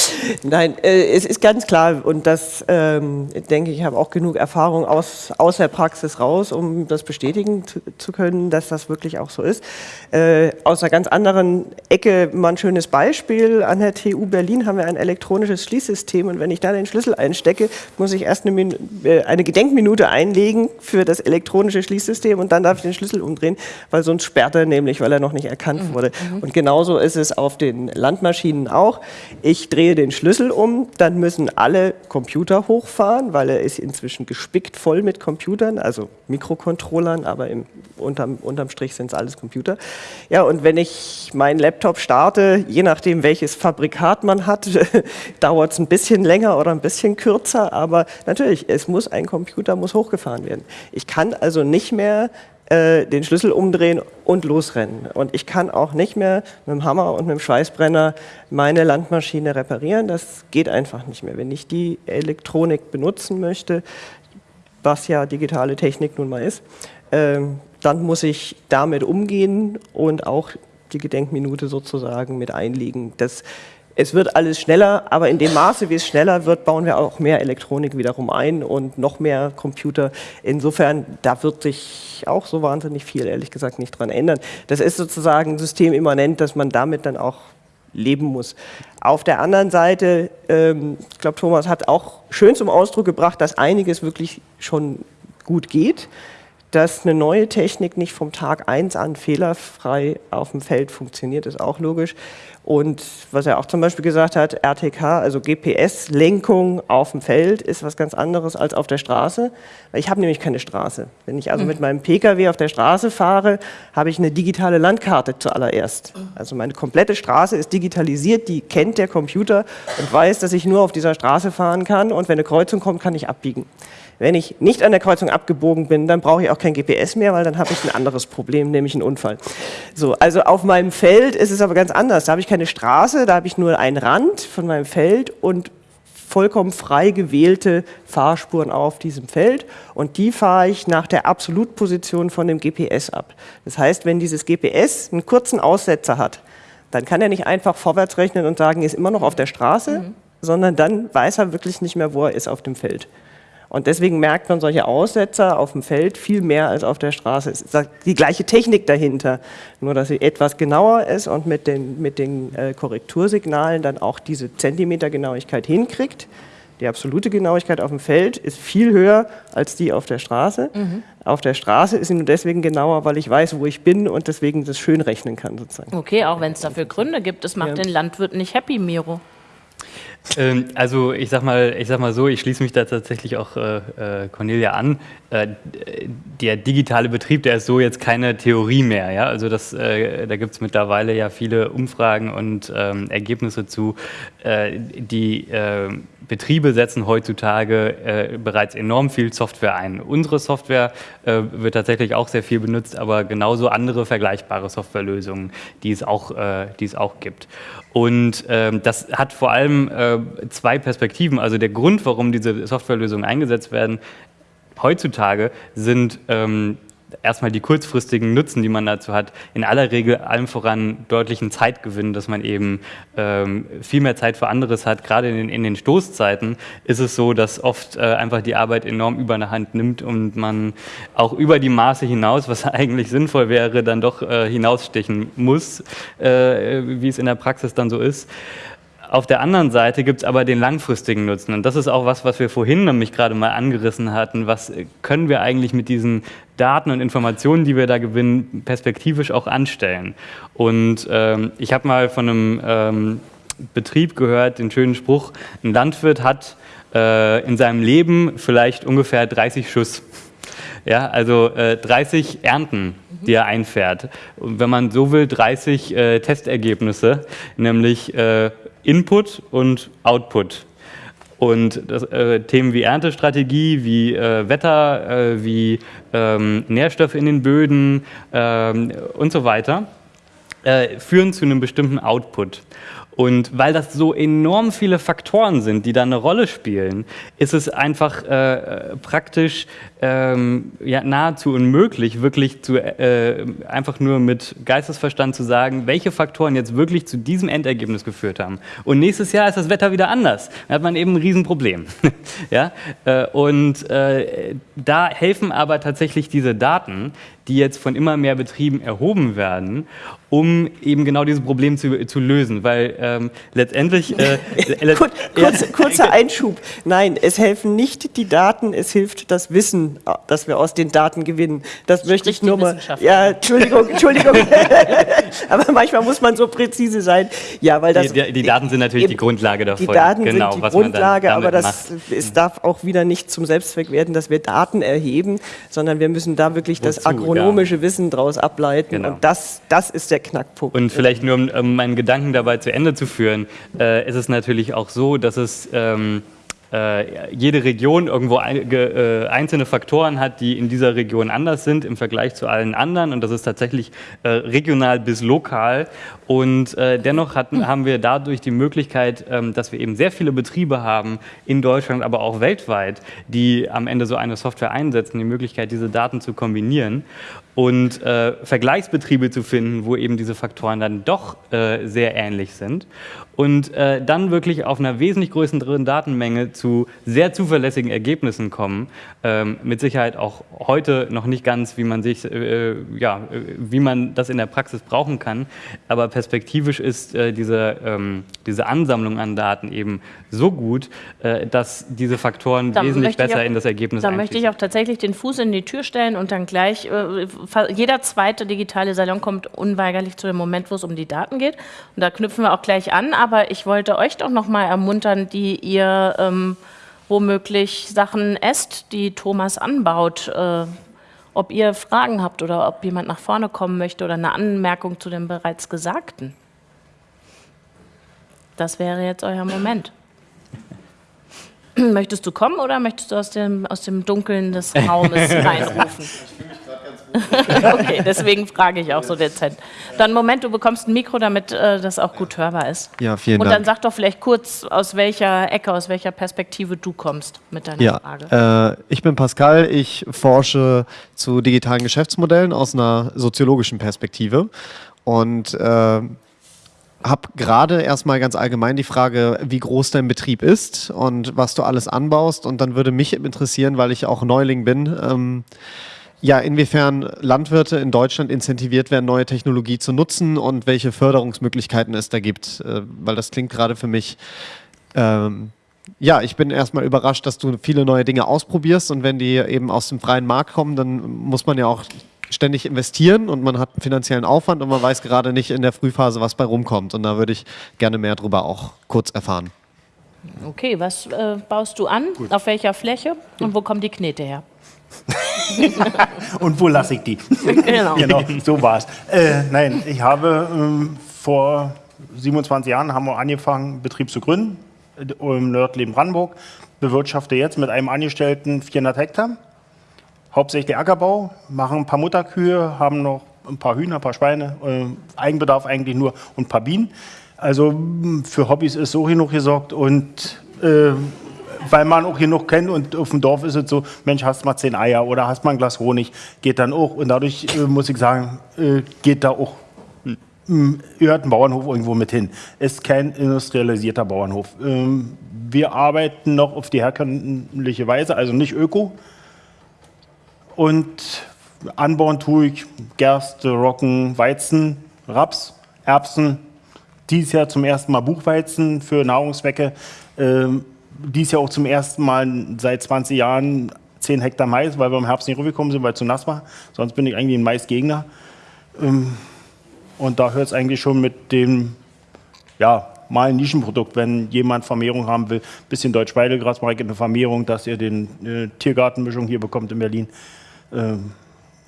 nein, äh, es ist ganz klar und das ähm, denke ich, habe auch genug Erfahrung aus, aus der Praxis raus, um das bestätigen zu, zu können, dass das wirklich auch so ist. Äh, aus einer ganz anderen Ecke mal ein schönes Beispiel. An der TU Berlin haben wir ein elektronisches Schließsystem und wenn ich da den Schlüssel einstecke, muss ich erst eine, Min äh, eine Gedenkminute einlegen für das elektronische Schließsystem und dann darf ich den Schlüssel umdrehen, weil sonst sperrt er nämlich, weil er noch nicht erkannt wurde. Und genauso ist es auf den Landmaschinen auch. Ich drehe den Schlüssel um, dann müssen alle Computer hochfahren, weil er ist inzwischen gespickt voll mit Computern, also Mikrocontrollern, aber im, unterm, unterm Strich sind es alles Computer. Ja, und wenn ich meinen Laptop starte, je nachdem welches Fabrikat man hat, [LAUGHS] dauert es ein bisschen länger oder ein bisschen kürzer, aber natürlich, es muss ein Computer muss hochgefahren werden. Ich kann also nicht mehr äh, den Schlüssel umdrehen und losrennen. Und ich kann auch nicht mehr mit dem Hammer und mit dem Schweißbrenner meine Landmaschine reparieren. Das geht einfach nicht mehr. Wenn ich die Elektronik benutzen möchte, was ja digitale Technik nun mal ist, ähm, dann muss ich damit umgehen und auch die Gedenkminute sozusagen mit einlegen. Das, es wird alles schneller, aber in dem Maße, wie es schneller wird, bauen wir auch mehr Elektronik wiederum ein und noch mehr Computer. Insofern, da wird sich auch so wahnsinnig viel, ehrlich gesagt, nicht dran ändern. Das ist sozusagen systemimmanent, dass man damit dann auch leben muss. Auf der anderen Seite, ähm, ich glaube, Thomas hat auch schön zum Ausdruck gebracht, dass einiges wirklich schon gut geht, dass eine neue Technik nicht vom Tag 1 an fehlerfrei auf dem Feld funktioniert, ist auch logisch. Und was er auch zum Beispiel gesagt hat, RTK, also GPS-Lenkung auf dem Feld, ist was ganz anderes als auf der Straße. Ich habe nämlich keine Straße. Wenn ich also mit meinem Pkw auf der Straße fahre, habe ich eine digitale Landkarte zuallererst. Also meine komplette Straße ist digitalisiert, die kennt der Computer und weiß, dass ich nur auf dieser Straße fahren kann und wenn eine Kreuzung kommt, kann ich abbiegen. Wenn ich nicht an der Kreuzung abgebogen bin, dann brauche ich auch kein GPS mehr, weil dann habe ich ein anderes Problem, nämlich einen Unfall. So, also auf meinem Feld ist es aber ganz anders. Da habe ich keine Straße, da habe ich nur einen Rand von meinem Feld und vollkommen frei gewählte Fahrspuren auf diesem Feld und die fahre ich nach der Absolutposition von dem GPS ab. Das heißt, wenn dieses GPS einen kurzen Aussetzer hat, dann kann er nicht einfach vorwärts rechnen und sagen, er ist immer noch auf der Straße, sondern dann weiß er wirklich nicht mehr, wo er ist auf dem Feld. Und deswegen merkt man solche Aussetzer auf dem Feld viel mehr als auf der Straße. Es ist die gleiche Technik dahinter, nur dass sie etwas genauer ist und mit den, mit den äh, Korrektursignalen dann auch diese Zentimetergenauigkeit hinkriegt. Die absolute Genauigkeit auf dem Feld ist viel höher als die auf der Straße. Auf der Straße ist sie nur deswegen genauer, weil ich weiß, wo ich bin und deswegen das schön rechnen kann sozusagen. Okay, auch wenn es dafür Gründe gibt, es macht Ja. den Landwirt nicht happy, Miro. Ähm, also ich sag mal, ich sag mal so, ich schließe mich da tatsächlich auch äh, äh, Cornelia an. Äh, der digitale Betrieb, der ist so jetzt keine Theorie mehr. Ja? Also das, äh, da gibt es mittlerweile ja viele Umfragen und ähm, Ergebnisse zu. Äh, die äh, Betriebe setzen heutzutage äh, bereits enorm viel Software ein. Unsere Software äh, wird tatsächlich auch sehr viel benutzt, aber genauso andere vergleichbare Softwarelösungen, die es auch, äh, die es auch gibt. Und ähm, das hat vor allem äh, zwei Perspektiven. Also der Grund, warum diese Softwarelösungen eingesetzt werden, heutzutage sind ähm, erstmal die kurzfristigen Nutzen, die man dazu hat, in aller Regel allem voran deutlichen Zeitgewinn, dass man eben ähm, viel mehr Zeit für anderes hat. Gerade in den, in den Stoßzeiten ist es so, dass oft äh, einfach die Arbeit enorm über eine Hand nimmt und man auch über die Maße hinaus, was [LAUGHS] eigentlich sinnvoll wäre, dann doch äh, hinausstechen muss, äh, wie es in der Praxis dann so ist. Auf der anderen Seite gibt es aber den langfristigen Nutzen. Und das ist auch was, was wir vorhin nämlich gerade mal angerissen hatten. Was können wir eigentlich mit diesen Daten und Informationen, die wir da gewinnen, perspektivisch auch anstellen? Und ähm, ich habe mal von einem ähm, Betrieb gehört, den schönen Spruch, ein Landwirt hat äh, in seinem Leben vielleicht ungefähr 30 Schuss. Ja, also äh, 30 Ernten, die er einfährt. Und wenn man so will, 30 äh, Testergebnisse, nämlich äh, Input und Output. Und das, äh, Themen wie Erntestrategie, wie äh, Wetter, äh, wie ähm, Nährstoffe in den Böden ähm, und so weiter äh, führen zu einem bestimmten Output. Und weil das so enorm viele Faktoren sind, die da eine Rolle spielen, ist es einfach äh, praktisch ähm, ja, nahezu unmöglich, wirklich zu, äh, einfach nur mit Geistesverstand zu sagen, welche Faktoren jetzt wirklich zu diesem Endergebnis geführt haben. Und nächstes Jahr ist das Wetter wieder anders. Dann hat man eben ein Riesenproblem. [LAUGHS] ja? Äh, und äh, da helfen aber tatsächlich diese Daten, die jetzt von immer mehr Betrieben erhoben werden, um eben genau dieses Problem zu, zu lösen. Weil ähm, letztendlich... Äh, [LAUGHS] Kur kurz, kurzer Einschub. Nein, es helfen nicht die Daten, es hilft das Wissen, das wir aus den Daten gewinnen. Das Sprich möchte ich nur mal... Ja, Entschuldigung, [LAUGHS] Entschuldigung. [LAUGHS] Aber manchmal muss man so präzise sein. Ja, weil das, die, die Daten sind natürlich die Grundlage davon. Die Daten genau, sind die Grundlage, aber das, es darf auch wieder nicht zum Selbstzweck werden, dass wir Daten erheben, sondern wir müssen da wirklich Wozu? das Agronom ökonomische ja. Wissen daraus ableiten. Genau. Und das, das ist der Knackpunkt. Und vielleicht nur, um, um meinen Gedanken dabei zu Ende zu führen, äh, ist es natürlich auch so, dass es... Ähm, äh, jede Region irgendwo ein, ge, äh, einzelne Faktoren hat, die in dieser Region anders sind im Vergleich zu allen anderen. Und das ist tatsächlich äh, regional bis lokal. Und äh, dennoch hatten, haben wir dadurch die Möglichkeit, ähm, dass wir eben sehr viele Betriebe haben in Deutschland, aber auch weltweit, die am Ende so eine Software einsetzen, die Möglichkeit, diese Daten zu kombinieren und äh, Vergleichsbetriebe zu finden, wo eben diese Faktoren dann doch äh, sehr ähnlich sind. Und äh, dann wirklich auf einer wesentlich größeren Datenmenge zu sehr zuverlässigen Ergebnissen kommen. Ähm, mit Sicherheit auch heute noch nicht ganz, wie man sich, äh, ja, wie man das in der Praxis brauchen kann, aber perspektivisch ist äh, diese, ähm, diese Ansammlung an Daten eben so gut, äh, dass diese Faktoren dann wesentlich besser auch, in das Ergebnis Da möchte ich auch tatsächlich den Fuß in die Tür stellen und dann gleich jeder zweite digitale Salon kommt unweigerlich zu dem Moment, wo es um die Daten geht. Und da knüpfen wir auch gleich an. Aber ich wollte euch doch noch mal ermuntern, die ihr ähm, womöglich Sachen esst, die Thomas anbaut. Äh, ob ihr Fragen habt oder ob jemand nach vorne kommen möchte oder eine Anmerkung zu dem bereits Gesagten. Das wäre jetzt euer Moment. [CLEARS THROAT] Möchtest du kommen oder möchtest du aus dem, aus dem Dunkeln des Raumes [LAUGHS] reinrufen? [LAUGHS] okay, deswegen frage ich auch so dezent. Dann Moment, du bekommst ein Mikro, damit äh, das auch gut hörbar ist. Ja, vielen Und Dank. Und dann sag doch vielleicht kurz, aus welcher Ecke, aus welcher Perspektive du kommst mit deiner ja, Frage. Äh, ich bin Pascal, ich forsche zu digitalen Geschäftsmodellen aus einer soziologischen Perspektive und äh, habe gerade erstmal ganz allgemein die Frage, wie groß dein Betrieb ist und was du alles anbaust. Und dann würde mich interessieren, weil ich auch Neuling bin, ähm, ja, inwiefern Landwirte in Deutschland incentiviert werden, neue Technologie zu nutzen und welche Förderungsmöglichkeiten es da gibt. Äh, weil das klingt gerade für mich, ähm, ja, ich bin erstmal überrascht, dass du viele neue Dinge ausprobierst und wenn die eben aus dem freien Markt kommen, dann muss man ja auch ständig investieren und man hat einen finanziellen Aufwand und man weiß gerade nicht in der Frühphase, was bei rumkommt. Und da würde ich gerne mehr darüber auch kurz erfahren. Okay, was äh, baust du an? Gut. Auf welcher Fläche? Und wo kommen die Knete her? [LAUGHS] Und wo lasse ich die? Genau, genau so war es. Äh, nein, ich habe ähm, vor 27 Jahren haben wir angefangen, Betrieb zu gründen im Nördleben Brandenburg. Bewirtschafte jetzt mit einem Angestellten 400 Hektar. Hauptsächlich Ackerbau, machen ein paar Mutterkühe, haben noch ein paar Hühner, ein paar Schweine, äh, Eigenbedarf eigentlich nur und ein paar Bienen. Also für Hobbys ist so genug gesorgt und äh, weil man auch genug kennt und auf dem Dorf ist es so, Mensch, hast mal zehn Eier oder hast mal ein Glas Honig, geht dann auch. Und dadurch äh, muss ich sagen, äh, geht da auch gehört ein Bauernhof irgendwo mit hin. Ist kein industrialisierter Bauernhof. Ähm, wir arbeiten noch auf die herkömmliche Weise, also nicht öko. Und anbauen tue ich Gerste, Roggen, Weizen, Raps, Erbsen. Dieses Jahr zum ersten Mal Buchweizen für Nahrungszwecke. Ähm, dies Jahr auch zum ersten Mal seit 20 Jahren 10 Hektar Mais, weil wir im Herbst nicht rübergekommen sind, weil es zu nass war. Sonst bin ich eigentlich ein Maisgegner. Ähm, und da hört es eigentlich schon mit dem, ja, mal ein Nischenprodukt, wenn jemand Vermehrung haben will. Bisschen Deutsch-Weidelgras mache ich eine Vermehrung, dass ihr den äh, Tiergartenmischung hier bekommt in Berlin. Ähm,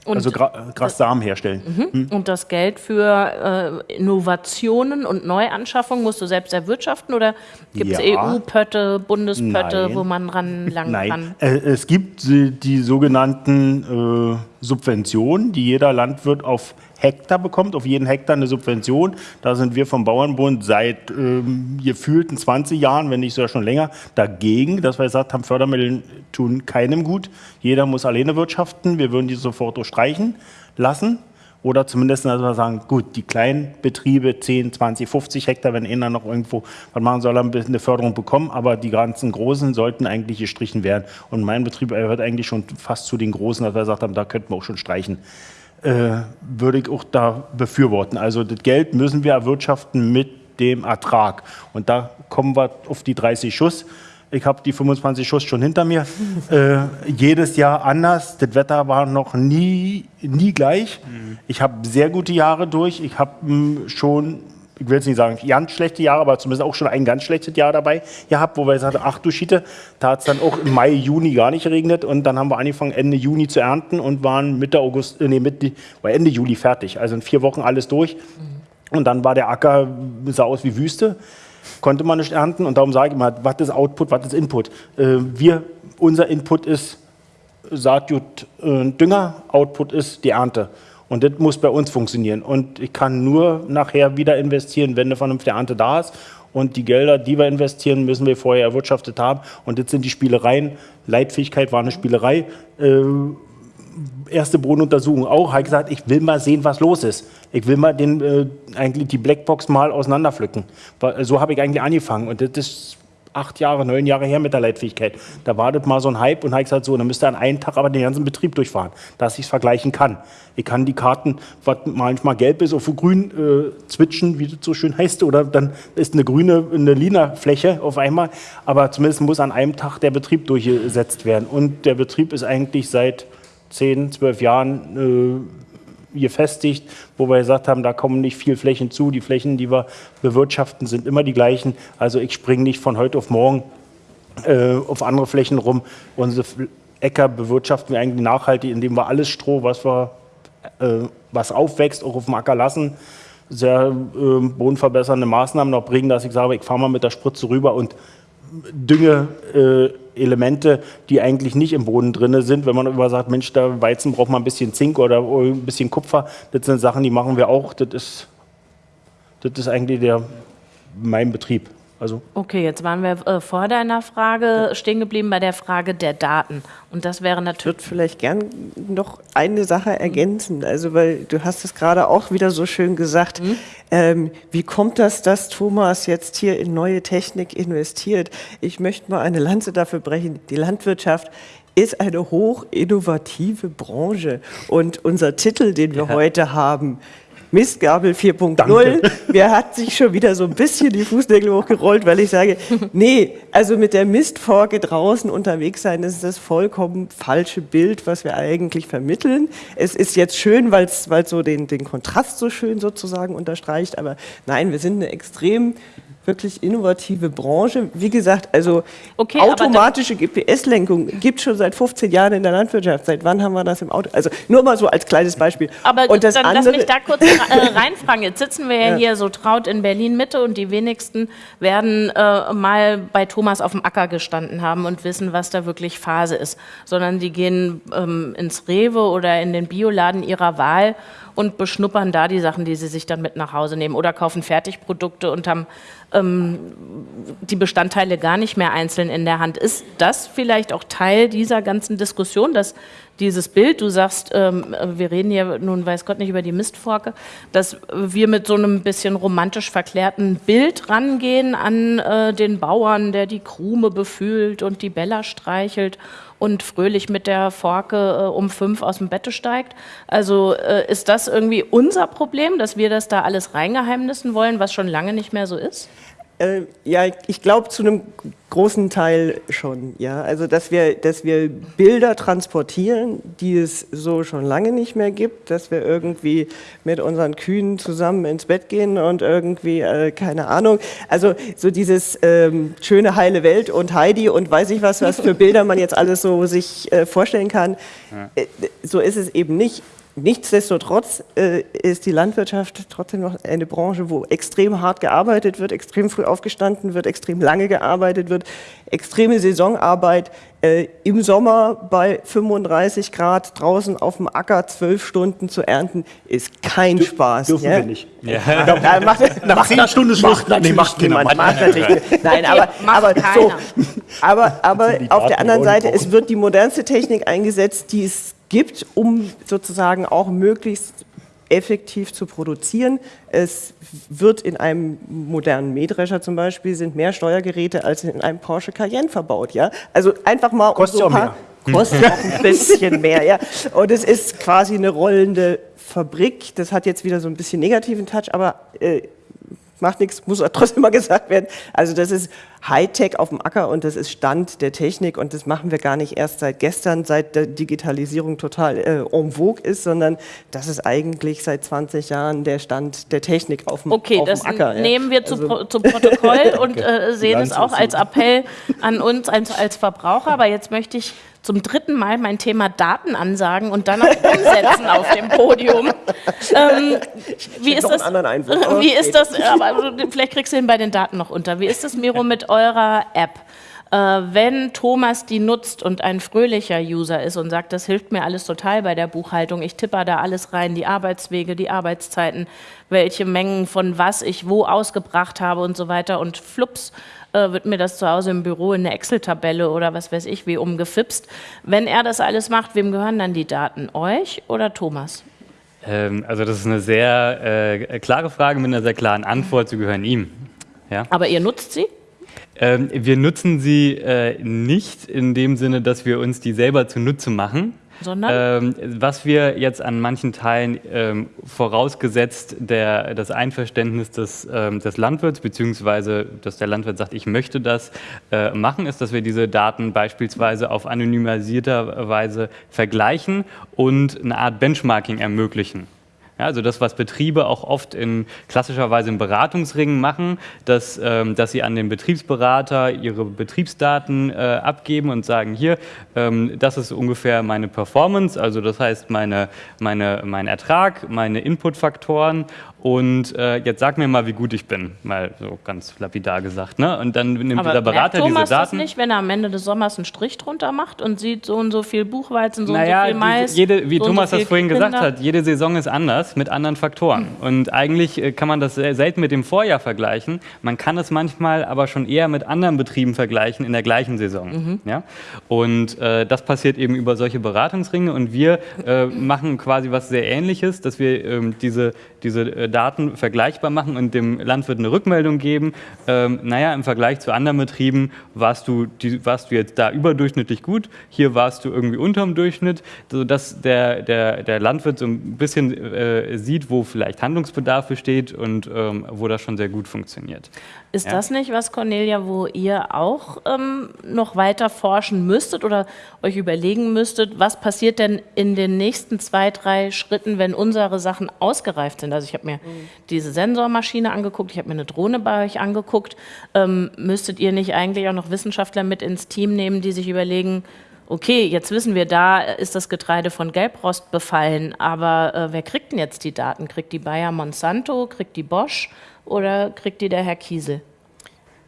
Und also Gra Grassamen herstellen. Mhm. Und das Geld für äh, Innovationen und Neuanschaffungen musst du selbst erwirtschaften oder gibt es Ja. EU-Pötte, Bundespötte, Nein. wo man ranlangen Nein, kann? äh, es gibt äh, die sogenannten äh, Subventionen, die jeder Landwirt auf Hektar bekommt, auf jeden Hektar eine Subvention. Da sind wir vom Bauernbund seit ähm, gefühlten 20 Jahren, wenn nicht sogar schon länger, dagegen, dass wir gesagt haben, Fördermittel tun keinem gut. Jeder muss alleine wirtschaften. Wir würden die sofort durchstreichen lassen. Oder zumindest dass wir sagen, gut, die kleinen Betriebe, 10, 20, 50 Hektar, wenn einer noch irgendwo was machen soll, ein bisschen eine Förderung bekommen, aber die ganzen Großen sollten eigentlich gestrichen werden. Und mein Betrieb gehört eigentlich schon fast zu den Großen, dass wir gesagt haben, da könnten wir auch schon streichen. Äh, würde ich auch da befürworten. Also das Geld müssen wir erwirtschaften mit dem Ertrag. Und da kommen wir auf die 30 Schuss. Ich habe die 25 Schuss schon hinter mir. [LAUGHS] äh, jedes Jahr anders. Das Wetter war noch nie, nie gleich. Ich habe sehr gute Jahre durch. Ich habe hm, schon, ich will jetzt nicht sagen ganz schlechte Jahre, aber zumindest auch schon ein ganz schlechtes Jahr dabei gehabt, wo wir gesagt haben, ach du Schiete, da hat es dann auch im Mai, Juni gar nicht geregnet. Und dann haben wir angefangen, Ende Juni zu ernten und waren Mitte August, äh, nee, Mitte, war Ende Juli fertig. Also in vier Wochen alles durch. Und dann war der Acker, sah aus wie Wüste, konnte man nicht ernten. Und darum sage ich mal, was ist Output, was ist Input? Äh, wir, unser Input ist Saatgut, äh, Dünger, Output ist die Ernte. Und das muss bei uns funktionieren. Und ich kann nur nachher wieder investieren, wenn eine vernünftige Ernte da ist. Und die Gelder, die wir investieren, müssen wir vorher erwirtschaftet haben. Und das sind die Spielereien. Leitfähigkeit war eine Spielerei. Äh, erste Bodenuntersuchung auch, ich gesagt, ich will mal sehen, was los ist. Ich will mal den, äh, eigentlich die Blackbox mal auseinanderpflücken. Weil, So habe ich eigentlich angefangen. Und das ist acht Jahre, neun Jahre her mit der Leitfähigkeit. Da war das mal so ein Hype und ich gesagt, so, dann müsst ihr an einem Tag aber den ganzen Betrieb durchfahren, dass ich es vergleichen kann. Ich kann die Karten, was manchmal gelb ist, auf grün äh, switchen, wie das so schön heißt, oder dann ist eine grüne, eine lila Fläche auf einmal. Aber zumindest muss an einem Tag der Betrieb durchgesetzt werden. Und der Betrieb ist eigentlich seit 10, 12 Jahren äh, gefestigt, wo wir gesagt haben, da kommen nicht viel Flächen zu. Die Flächen, die wir bewirtschaften, sind immer die gleichen. Also ich springe nicht von heute auf morgen äh, auf andere Flächen rum. Unsere Äcker bewirtschaften wir eigentlich nachhaltig, indem wir alles Stroh, was, wir, äh, was aufwächst, auch auf dem Acker lassen. Sehr äh, bodenverbessernde Maßnahmen noch bringen, dass ich sage, ich fahre mal mit der Spritze rüber und Dünge-Elemente, äh, Elemente, die eigentlich nicht im Boden drin sind. Wenn man immer sagt, Mensch, der Weizen braucht mal ein bisschen Zink oder ein bisschen Kupfer, das sind Sachen, die machen wir auch. Das ist, das ist eigentlich der, mein Betrieb. Also Okay, jetzt waren wir äh, vor deiner Frage stehen geblieben bei der Frage der Daten. Und das wäre Ich natürlich. würde vielleicht gern noch eine Sache ergänzen. Also, weil du hast es gerade auch wieder so schön gesagt. Ähm, wie kommt das, dass Thomas jetzt hier in neue Technik investiert? Ich möchte mal eine Lanze dafür brechen. Die Landwirtschaft ist eine hoch innovative Branche. Und unser Titel, den wir heute haben, Mistgabel 4.0, mir [LAUGHS] hat sich schon wieder so ein bisschen die Fußnägel hochgerollt, weil ich sage, nee, also mit der Mistforke draußen unterwegs sein, das ist das vollkommen falsche Bild, was wir eigentlich vermitteln. Es ist jetzt schön, weil es so den, den Kontrast so schön sozusagen unterstreicht, aber nein, wir sind eine extrem wirklich innovative Branche. Wie gesagt, also Okay, automatische GPS-Lenkung gibt es schon seit 15 Jahren in der Landwirtschaft. Seit wann haben wir das im Auto? Also nur mal so als kleines Beispiel. Aber Und das dann lass andere- mich da kurz äh, reinfragen. Jetzt sitzen wir ja, hier so traut in Berlin Mitte und die wenigsten werden äh, mal bei Thomas auf dem Acker gestanden haben und wissen, was da wirklich Phase ist, sondern die gehen ähm, ins Rewe oder in den Bioladen ihrer Wahl und beschnuppern da die Sachen, die sie sich dann mit nach Hause nehmen oder kaufen Fertigprodukte und haben ähm, die Bestandteile gar nicht mehr einzeln in der Hand. Ist das vielleicht auch Teil dieser ganzen Diskussion, dass dieses Bild, du sagst, ähm, wir reden hier nun weiß Gott nicht über die Mistforke, dass wir mit so einem bisschen romantisch verklärten Bild rangehen an äh, den Bauern, der die Krume befühlt und die Bella streichelt und fröhlich mit der Forke äh, um fünf aus dem Bette steigt. Also äh, ist das irgendwie unser Problem, dass wir das da alles reingeheimnissen wollen, was schon lange nicht mehr so ist? Äh, ja, ich glaube zu einem großen Teil schon. Ja, also dass wir, dass wir Bilder transportieren, die es so schon lange nicht mehr gibt, dass wir irgendwie mit unseren Kühen zusammen ins Bett gehen und irgendwie äh, keine Ahnung. Also so dieses ähm, schöne heile Welt und Heidi und weiß ich was, was für Bilder man jetzt alles so sich äh, vorstellen kann. Ja. Äh, so ist es eben nicht. Nichtsdestotrotz äh, ist die Landwirtschaft trotzdem noch eine Branche, wo extrem hart gearbeitet wird, extrem früh aufgestanden wird, extrem lange gearbeitet wird, extreme Saisonarbeit. Äh, Im Sommer bei 35 Grad draußen auf dem Acker zwölf Stunden zu ernten, ist kein Dür Spaß. Dürfen ja? wir nicht. Ja. Ja, macht, Nach zehn Stunden Schluss. Macht nee, macht niemand. Macht natürlich, nein, aber, aber, so, aber, aber auf der anderen Seite, es wird die modernste Technik eingesetzt, die es gibt, um sozusagen auch möglichst effektiv zu produzieren. Es wird in einem modernen Mähdrescher zum Beispiel sind mehr Steuergeräte als in einem Porsche Cayenne verbaut. Ja? Also einfach mal kostet um so ein paar, mehr. kostet auch ein bisschen mehr. Ja? Und es ist quasi eine rollende Fabrik. Das hat jetzt wieder so ein bisschen negativen Touch, aber äh, macht nichts, muss trotzdem mal gesagt werden. Also das ist Hightech auf dem Acker und das ist Stand der Technik und das machen wir gar nicht erst seit gestern, seit der Digitalisierung total äh, en vogue ist, sondern das ist eigentlich seit 20 Jahren der Stand der Technik auf dem, okay, auf dem Acker. Okay, das nehmen wir zu, also, zu Protokoll [LAUGHS] und äh, sehen es auch als Appell an uns als, als Verbraucher, aber jetzt möchte ich zum dritten Mal mein Thema Daten ansagen und dann auch umsetzen auf dem Podium. [LAUGHS] Ähm, [LAUGHS] wie ist das? Einwurf, wie ist das? Aber vielleicht kriegst du ihn bei den Daten noch unter. Wie ist das, Miro, mit eurer App? Äh, wenn Thomas die nutzt und ein fröhlicher User ist und sagt, das hilft mir alles total bei der Buchhaltung, ich tippe da alles rein, die Arbeitswege, die Arbeitszeiten, welche Mengen von was ich wo ausgebracht habe und so weiter und flups, äh, wird mir das zu Hause im Büro in eine Excel-Tabelle oder was weiß ich wie umgefipst. Wenn er das alles macht, wem gehören dann die Daten? Euch oder Thomas? Ähm, also das ist eine sehr äh, klare Frage mit einer sehr klaren Antwort. Sie gehören ihm. Ja? Aber ihr nutzt sie? Ähm, wir nutzen sie äh, nicht in dem Sinne, dass wir uns die selber zunutze machen, sondern? Ähm, was wir jetzt an manchen Teilen ähm, vorausgesetzt der, das Einverständnis des, ähm, des Landwirts, beziehungsweise dass der Landwirt sagt, ich möchte das äh, machen, ist, dass wir diese Daten beispielsweise auf anonymisierter Weise vergleichen und eine Art Benchmarking ermöglichen. Ja, also das, was Betriebe auch oft in klassischerweise in Beratungsringen machen, dass, ähm, dass sie an den Betriebsberater ihre Betriebsdaten äh, abgeben und sagen, hier, ähm, das ist ungefähr meine Performance, also das heißt meine, meine, mein Ertrag, meine Inputfaktoren und äh, jetzt sag mir mal, wie gut ich bin, mal so ganz lapidar gesagt. Ne? Und dann nimmt Aber dieser Berater diese Daten. Das nicht, wenn er am Ende des Sommers einen Strich drunter macht und sieht so und so viel Buchweizen, so naja, und so viel Mais. Jede, wie so Thomas so das vorhin Kinder. gesagt hat, jede Saison ist anders mit anderen Faktoren. Mhm. Und eigentlich äh, kann man das selten mit dem Vorjahr vergleichen. Man kann es manchmal aber schon eher mit anderen Betrieben vergleichen in der gleichen Saison. Mhm. Ja? Und äh, das passiert eben über solche Beratungsringe. Und wir äh, machen quasi was sehr Ähnliches, dass wir ähm, diese, diese äh, Daten vergleichbar machen und dem Landwirt eine Rückmeldung geben, ähm, naja, im Vergleich zu anderen Betrieben warst du, die, warst du jetzt da überdurchschnittlich gut, hier warst du irgendwie unterm Durchschnitt, sodass der, der, der Landwirt so ein bisschen äh, sieht, wo vielleicht Handlungsbedarf besteht und ähm, wo das schon sehr gut funktioniert. Ist ja. das nicht was, Cornelia, wo ihr auch ähm, noch weiter forschen müsstet oder euch überlegen müsstet, was passiert denn in den nächsten zwei, drei Schritten, wenn unsere Sachen ausgereift sind? Also ich habe mir mhm. diese Sensormaschine angeguckt, ich habe mir eine Drohne bei euch angeguckt. Ähm, müsstet ihr nicht eigentlich auch noch Wissenschaftler mit ins Team nehmen, die sich überlegen, okay, jetzt wissen wir, da ist das Getreide von Gelbrost befallen, aber äh, wer kriegt denn jetzt die Daten? Kriegt die Bayer Monsanto, kriegt die Bosch? Oder kriegt die der Herr Kiesel?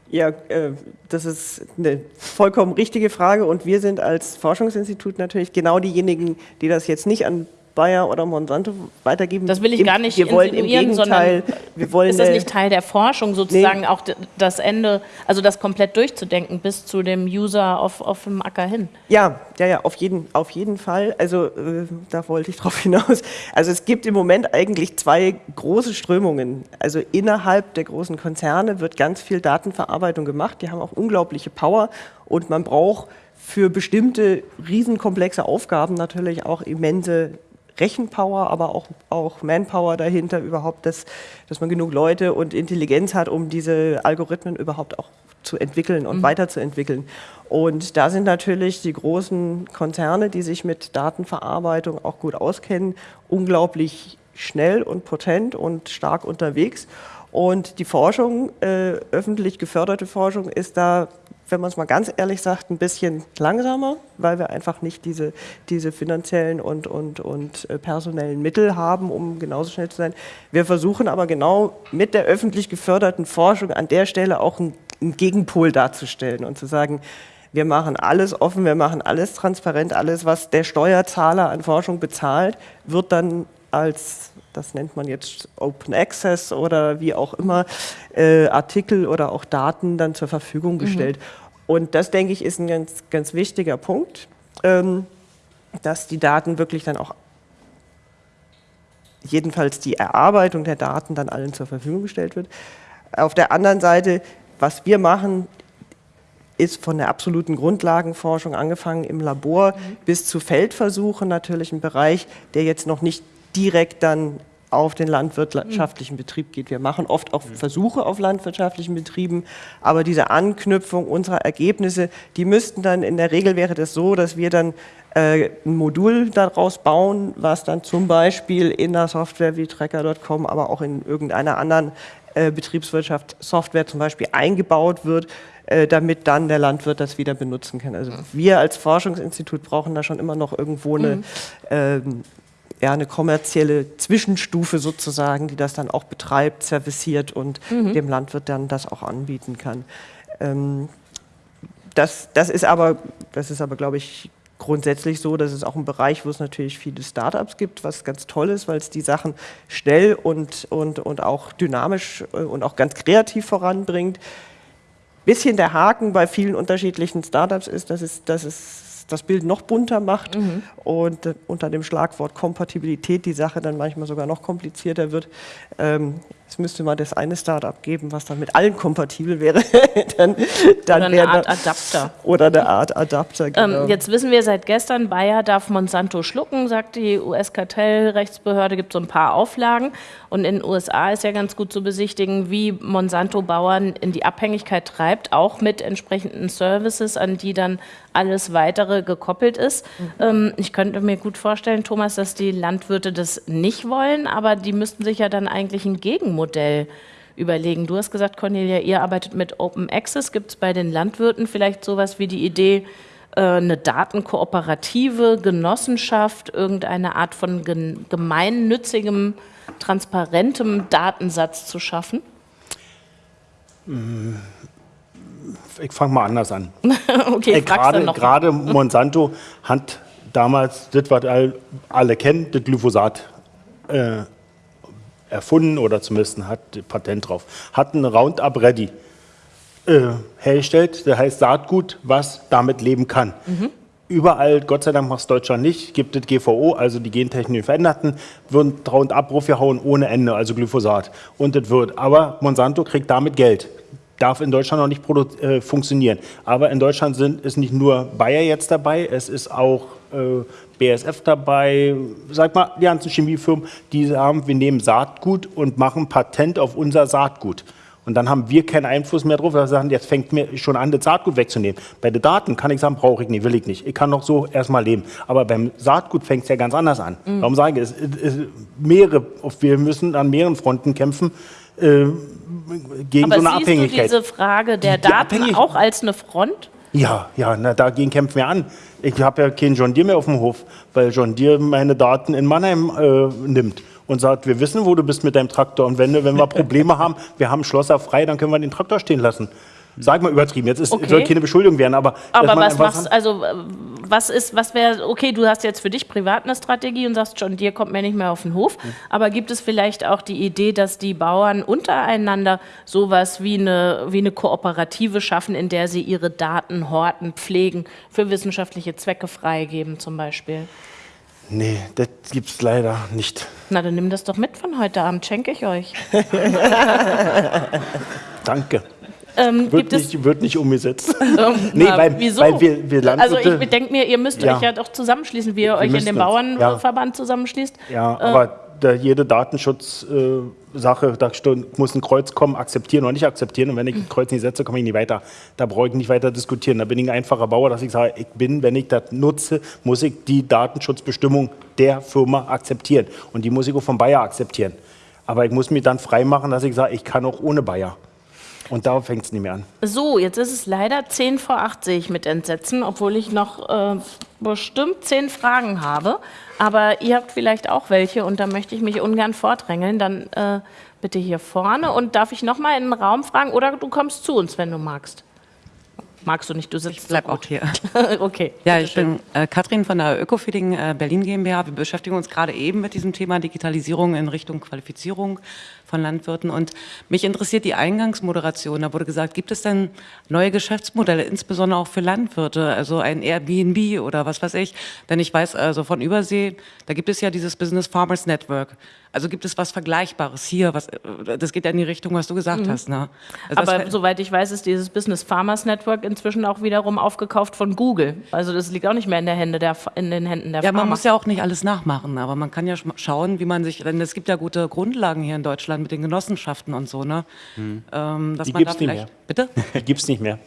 Ja, äh, das ist eine vollkommen richtige Frage und wir sind als Forschungsinstitut natürlich genau diejenigen, die das jetzt nicht an Bayer oder Monsanto weitergeben. Das will ich gar nicht wir wollen im Gegenteil, sondern wir wollen ist das nicht Teil der Forschung, sozusagen auch d- das Ende, also das komplett durchzudenken bis zu dem User auf, auf dem Acker hin? Ja, ja, ja, auf jeden, auf jeden Fall. Also äh, da wollte ich [LAUGHS] drauf hinaus. Also es gibt im Moment eigentlich zwei große Strömungen. Also innerhalb der großen Konzerne wird ganz viel Datenverarbeitung gemacht. Die haben auch unglaubliche Power und man braucht für bestimmte riesenkomplexe Aufgaben natürlich auch immense Rechenpower, aber auch, auch Manpower dahinter überhaupt, dass, dass man genug Leute und Intelligenz hat, um diese Algorithmen überhaupt auch zu entwickeln und weiterzuentwickeln. Und da sind natürlich die großen Konzerne, die sich mit Datenverarbeitung auch gut auskennen, unglaublich schnell und potent und stark unterwegs. Und die Forschung, äh, öffentlich geförderte Forschung, ist da, wenn man es mal ganz ehrlich sagt, ein bisschen langsamer, weil wir einfach nicht diese, diese finanziellen und, und, und äh, personellen Mittel haben, um genauso schnell zu sein. Wir versuchen aber genau mit der öffentlich geförderten Forschung an der Stelle auch einen, einen Gegenpol darzustellen und zu sagen, wir machen alles offen, wir machen alles transparent, alles, was der Steuerzahler an Forschung bezahlt, wird dann als, das nennt man jetzt Open Access oder wie auch immer, äh, Artikel oder auch Daten dann zur Verfügung gestellt. Und das, denke ich, ist ein ganz, ganz wichtiger Punkt, ähm, dass die Daten wirklich dann auch, jedenfalls die Erarbeitung der Daten dann allen zur Verfügung gestellt wird. Auf der anderen Seite, was wir machen, ist von der absoluten Grundlagenforschung angefangen im Labor bis zu Feldversuchen natürlich ein Bereich, der jetzt noch nicht direkt dann auf den landwirtschaftlichen Betrieb geht. Wir machen oft auch Versuche auf landwirtschaftlichen Betrieben, aber diese Anknüpfung unserer Ergebnisse, die müssten dann, in der Regel wäre das so, dass wir dann äh, ein Modul daraus bauen, was dann zum Beispiel in der Software wie Tracker.com, aber auch in irgendeiner anderen äh, Betriebswirtschaft Software zum Beispiel eingebaut wird, äh, damit dann der Landwirt das wieder benutzen kann. Also wir als Forschungsinstitut brauchen da schon immer noch irgendwo eine, ähm, ja, eine kommerzielle Zwischenstufe sozusagen, die das dann auch betreibt, serviciert und dem Landwirt dann das auch anbieten kann. Ähm, das, das ist aber, das ist aber, glaube ich, grundsätzlich so, dass es auch ein Bereich, wo es natürlich viele Startups gibt, was ganz toll ist, weil es die Sachen schnell und, und, und auch dynamisch äh, und auch ganz kreativ voranbringt. Bisschen der Haken bei vielen unterschiedlichen Startups ist, dass es, dass es das Bild noch bunter macht und äh, unter dem Schlagwort Kompatibilität die Sache dann manchmal sogar noch komplizierter wird. Ähm, es müsste mal das eine Startup geben, was dann mit allen kompatibel wäre. [LAUGHS] dann, dann Oder eine Art da- Adapter. Oder eine Art Adapter, genau. Ähm, jetzt wissen wir seit gestern, Bayer darf Monsanto schlucken, sagt die US-Kartellrechtsbehörde, gibt so ein paar Auflagen. Und in den USA ist ja ganz gut zu besichtigen, wie Monsanto Bauern in die Abhängigkeit treibt, auch mit entsprechenden Services, an die dann alles weitere gekoppelt ist. Ähm, ich könnte mir gut vorstellen, Thomas, dass die Landwirte das nicht wollen, aber die müssten sich ja dann eigentlich ein Gegenmodell überlegen. Du hast gesagt, Cornelia, ihr arbeitet mit Open Access. Gibt es bei den Landwirten vielleicht sowas wie die Idee, äh, eine Datenkooperative, Genossenschaft, irgendeine Art von gemeinnützigem, transparentem Datensatz zu schaffen? Ich fange mal anders an. [LAUGHS] okay, Äh, Gerade noch. gerade Monsanto hat damals das, was all- alle kennen, das Glyphosat äh, erfunden oder zumindest hat Patent drauf. Hat ein Roundup Ready äh, hergestellt, das heißt Saatgut, was damit leben kann. Überall, Gott sei Dank macht es Deutschland nicht, gibt es GVO, also die gentechnisch Veränderten, würden Roundup draufgehauen ohne Ende, also Glyphosat. Und das wird. Aber Monsanto kriegt damit Geld darf in Deutschland noch nicht äh, funktionieren. Aber in Deutschland sind, ist nicht nur Bayer jetzt dabei, es ist auch äh, BASF dabei, sag mal, die ganzen Chemiefirmen, die sagen, wir nehmen Saatgut und machen Patent auf unser Saatgut. Und dann haben wir keinen Einfluss mehr drauf. Wir sagen, jetzt fängt mir schon an, das Saatgut wegzunehmen. Bei den Daten kann ich sagen, brauche ich nicht, will ich nicht. Ich kann noch so erstmal leben. Aber beim Saatgut fängt es ja ganz anders an. Warum sage ich, es, es, mehrere, wir müssen an mehreren Fronten kämpfen äh, gegen Aber so eine siehst Abhängigkeit. du diese Frage der Die- die Daten Abhängig- auch als eine Front? Ja, ja, na, dagegen kämpfen wir an. Ich habe ja keinen John Deere mehr auf dem Hof, weil John Deere meine Daten in Mannheim äh, nimmt und sagt, wir wissen, wo du bist mit deinem Traktor. Und wenn, wenn wir Probleme haben, wir haben Schlosser frei, dann können wir den Traktor stehen lassen. Sag mal übertrieben, jetzt ist, Okay. soll keine Beschuldigung werden, aber. Aber was machst also was ist, was wäre, okay, du hast jetzt für dich privat eine Strategie und sagst schon, dir kommt mir nicht mehr auf den Hof, aber gibt es vielleicht auch die Idee, dass die Bauern untereinander sowas wie eine, wie eine Kooperative schaffen, in der sie ihre Daten horten, pflegen, für wissenschaftliche Zwecke freigeben zum Beispiel? Nee, das gibt's leider nicht. Na, dann nimm das doch mit von heute Abend, schenke ich euch. [LAUGHS] Danke. Ähm, Wird gibt es, nicht, wird nicht umgesetzt. [LAUGHS] ähm, Nee, na, weil- wieso? weil wir- wir also ich denke mir, ihr müsst Ja. euch ja doch zusammenschließen, wie ihr euch in dem Bauernverband zusammenschließt. Ja, Äh. aber da jede Datenschutzsache, äh, da muss ein Kreuz kommen, akzeptieren oder nicht akzeptieren. Und wenn ich ein Kreuz nicht setze, komme ich nicht weiter. Da brauche ich nicht weiter diskutieren. Da bin ich ein einfacher Bauer, dass ich sage, ich bin, wenn ich das nutze, muss ich die Datenschutzbestimmung der Firma akzeptieren. Und die muss ich auch vom Bayer akzeptieren. Aber ich muss mich dann freimachen, dass ich sage, ich kann auch ohne Bayer. Und da fängt es nicht mehr an. So, jetzt ist es leider 10 vor 8, sehe ich mit Entsetzen, obwohl ich noch äh, bestimmt 10 Fragen habe. Aber ihr habt vielleicht auch welche und da möchte ich mich ungern vordrängeln. Dann äh, bitte hier vorne. Und darf ich nochmal in den Raum fragen oder du kommst zu uns, wenn du magst? Magst du nicht, du sitzt Ich bleib so auch gut. hier. [LAUGHS] okay. Ja, ich schön. bin äh, Katrin von der Ökofeeding äh, Berlin GmbH. Wir beschäftigen uns gerade eben mit diesem Thema Digitalisierung in Richtung Qualifizierung von Landwirten. Und mich interessiert die Eingangsmoderation. Da wurde gesagt, gibt es denn neue Geschäftsmodelle, insbesondere auch für Landwirte, also ein Airbnb oder was weiß ich? Denn ich weiß also von Übersee, da gibt es ja dieses Business Farmers Network. Also gibt es was Vergleichbares hier? Was, äh, das geht ja in die Richtung, was du gesagt hast. Ne? Also Aber soweit ich weiß, ist dieses Business Farmers Network inzwischen auch wiederum aufgekauft von Google. Also das liegt auch nicht mehr in, der Hände der, in den Händen der Ja, man Farmer. muss ja auch nicht alles nachmachen, aber man kann ja sch- schauen, wie man sich, denn es gibt ja gute Grundlagen hier in Deutschland mit den Genossenschaften und so, ne? Ähm, dass. Die man gibt's da nicht vielleicht, bitte? [LAUGHS] Die gibt es nicht mehr.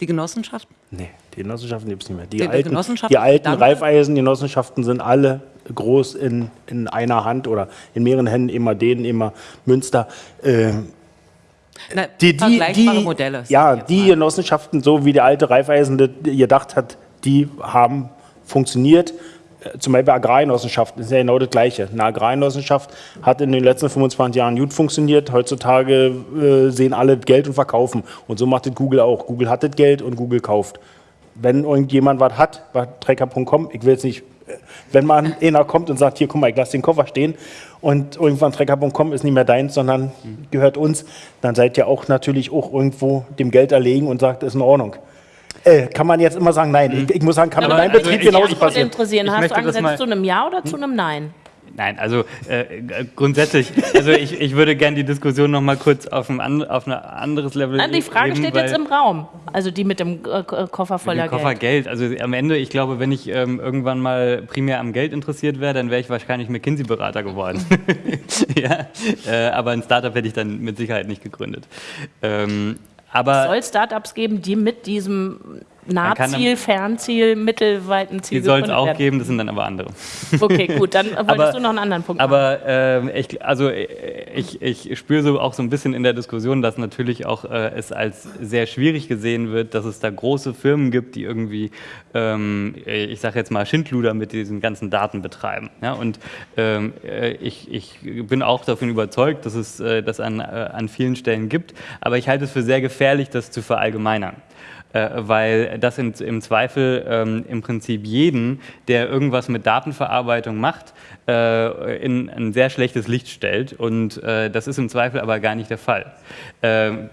Die Genossenschaften? Nee, die Genossenschaften gibt es nicht mehr. Die, Die- alten, Genossenschaften die alten Reifeisengenossenschaften sind alle groß in, in einer Hand oder in mehreren Händen, immer denen, immer Münster. Äh, Na, die, die, die, Modelle. Ja, die mal. Genossenschaften, so wie der alte Reifeisen gedacht hat, die haben funktioniert. Äh, Zum Beispiel Agrargenossenschaften, ist ja genau das Gleiche. Eine Agrargenossenschaft hat in den letzten 25 Jahren gut funktioniert. Heutzutage äh, sehen alle Geld und verkaufen. Und so macht das Google auch. Google hat das Geld und Google kauft. Wenn irgendjemand was hat, was Trecker.com, ich will jetzt nicht, äh, wenn mal einer kommt und sagt, hier, guck mal, ich lasse den Koffer stehen und irgendwann Trecker.com ist nicht mehr deins, sondern gehört uns, dann seid ihr auch natürlich auch irgendwo dem Geld erlegen und sagt, ist in Ordnung. Äh, kann man jetzt immer sagen, nein. Ich, ich muss sagen, kann in Aber meinem also Betrieb ich- genauso mich würde passieren. interessieren, Ich hast du angesetzt zu einem Ja oder zu einem Nein? Nein, also äh, äh, grundsätzlich, also ich, ich würde gerne die Diskussion noch mal kurz auf ein, an, auf ein anderes Level Nein, die Frage heben, steht weil- jetzt im Raum. Also die mit dem äh, K- Koffer voller den Koffer Geld. Geld. Also am Ende, ich glaube, wenn ich ähm, irgendwann mal primär am Geld interessiert wäre, dann wäre ich wahrscheinlich McKinsey-Berater geworden. [LAUGHS] ja, äh, aber ein Startup hätte ich dann mit Sicherheit nicht gegründet. Ähm, aber soll Startups geben, die mit diesem Nahziel, Fernziel, mittelweiten Ziel die soll es auch werden. geben, das sind dann aber andere. Okay, gut, dann [LAUGHS] wolltest Aber- du noch einen anderen Punkt machen. Aber ähm, ich, also äh, ich, ich spüre so auch so ein bisschen in der Diskussion, dass natürlich auch äh, es als sehr schwierig gesehen wird, dass es da große Firmen gibt, die irgendwie, ähm, ich sage jetzt mal, Schindluder mit diesen ganzen Daten betreiben. Ja? Und ähm, äh, ich, ich bin auch davon überzeugt, dass es äh, das an, äh, an vielen Stellen gibt. Aber ich halte es für sehr gefährlich, das zu verallgemeinern äh, weil das in, im Zweifel ähm, im Prinzip jeden, der irgendwas mit Datenverarbeitung macht, äh, in ein sehr schlechtes Licht stellt. Und äh, das ist im Zweifel aber gar nicht der Fall. Ähm,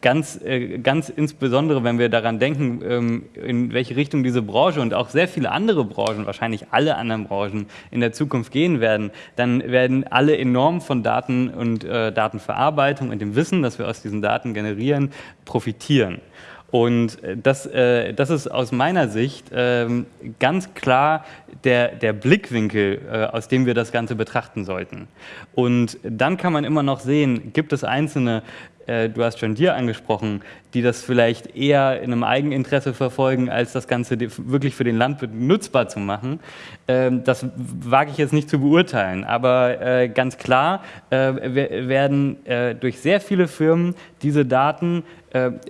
ganz, äh, ganz insbesondere, wenn wir daran denken, ähm, in welche Richtung diese Branche und auch sehr viele andere Branchen, wahrscheinlich alle anderen Branchen in der Zukunft gehen werden, dann werden alle enorm von Daten und äh, Datenverarbeitung und dem Wissen, das wir aus diesen Daten generieren, profitieren. Und äh, das, äh, das ist aus meiner Sicht ähm, ganz klar der, der Blickwinkel, äh, aus dem wir das Ganze betrachten sollten. Und dann kann man immer noch sehen, gibt es einzelne, äh, du hast schon dir angesprochen, die das vielleicht eher in einem Eigeninteresse verfolgen, als das Ganze wirklich für den Landwirt nutzbar zu machen. Ähm, das wage ich jetzt nicht zu beurteilen, aber äh, ganz klar äh, we- werden äh, durch sehr viele Firmen diese Daten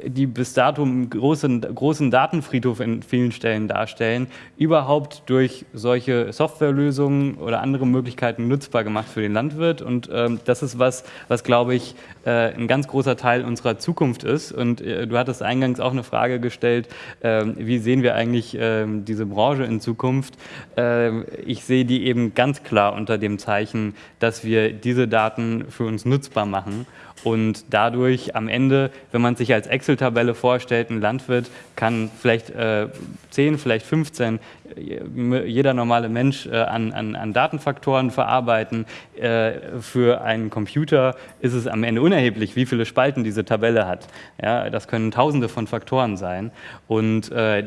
die bis dato einen großen, großen Datenfriedhof in vielen Stellen darstellen, überhaupt durch solche Softwarelösungen oder andere Möglichkeiten nutzbar gemacht für den Landwirt. Und ähm, das ist was, was glaube ich, ein ganz großer Teil unserer Zukunft ist. Und du hattest eingangs auch eine Frage gestellt, äh, wie sehen wir eigentlich ähm, diese Branche in Zukunft? Ähm, ich sehe die eben ganz klar unter dem Zeichen, dass wir diese Daten für uns nutzbar machen und dadurch am Ende, wenn man sich als Excel-Tabelle vorstellt, ein Landwirt kann vielleicht äh, 10, vielleicht 15 jeder normale Mensch äh, an, an, an, Datenfaktoren verarbeiten. Äh, für einen Computer ist es am Ende unerheblich, wie viele Spalten diese Tabelle hat. Ja, das können tausende von Faktoren sein. Und äh,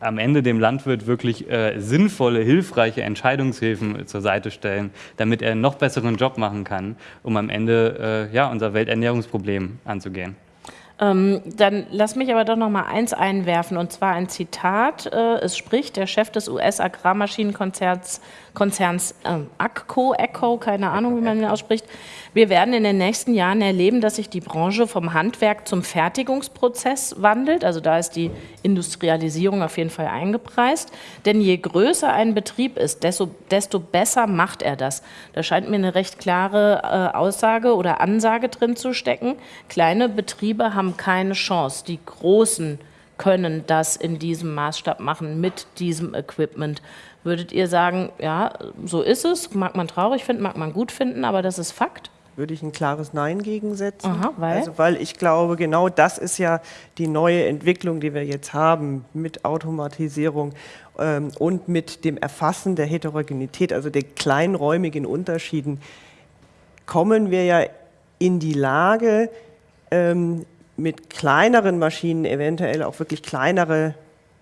am Ende dem Landwirt wirklich äh, sinnvolle, hilfreiche Entscheidungshilfen zur Seite stellen, damit er einen noch besseren Job machen kann, um am Ende äh, ja, unser Welternährungsproblem anzugehen. Ähm, dann lass mich aber doch noch mal eins einwerfen, und zwar ein Zitat. Äh, es spricht der Chef des US-Agrarmaschinenkonzerns Konzerns ähm, ACCO, ECHO, keine Ahnung, wie man den ausspricht. Wir werden in den nächsten Jahren erleben, dass sich die Branche vom Handwerk zum Fertigungsprozess wandelt. Also da ist die Industrialisierung auf jeden Fall eingepreist. Denn je größer ein Betrieb ist, desto, desto besser macht er das. Da scheint mir eine recht klare äh, Aussage oder Ansage drin zu stecken. Kleine Betriebe haben keine Chance. Die großen können das in diesem Maßstab machen mit diesem Equipment. Würdet ihr sagen, ja, so ist es, mag man traurig finden, mag man gut finden, aber das ist Fakt? Würde ich ein klares Nein gegensetzen. Aha, weil? Also, weil ich glaube, genau das ist ja die neue Entwicklung, die wir jetzt haben mit Automatisierung ähm, und mit dem Erfassen der Heterogenität, also der kleinräumigen Unterschieden, kommen wir ja in die Lage, ähm, mit kleineren Maschinen eventuell auch wirklich kleinere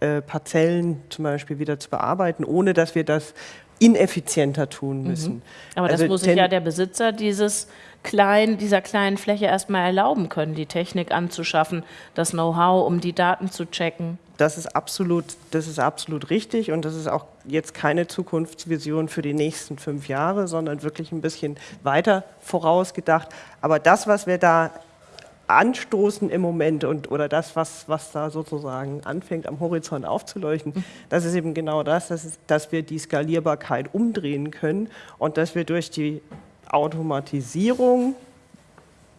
äh, Parzellen zum Beispiel wieder zu bearbeiten, ohne dass wir das ineffizienter tun mhm. müssen. Mhm. Aber also das muss sich ja der Besitzer dieses kleinen, dieser kleinen Fläche erstmal erlauben können, die Technik anzuschaffen, das Know-how, um die Daten zu checken. Das ist, absolut, das ist absolut richtig und das ist auch jetzt keine Zukunftsvision für die nächsten fünf Jahre, sondern wirklich ein bisschen weiter vorausgedacht. Aber das, was wir da anstoßen im Moment und oder das, was, was da sozusagen anfängt am Horizont aufzuleuchten, das ist eben genau das, das ist, dass wir die Skalierbarkeit umdrehen können und dass wir durch die Automatisierung,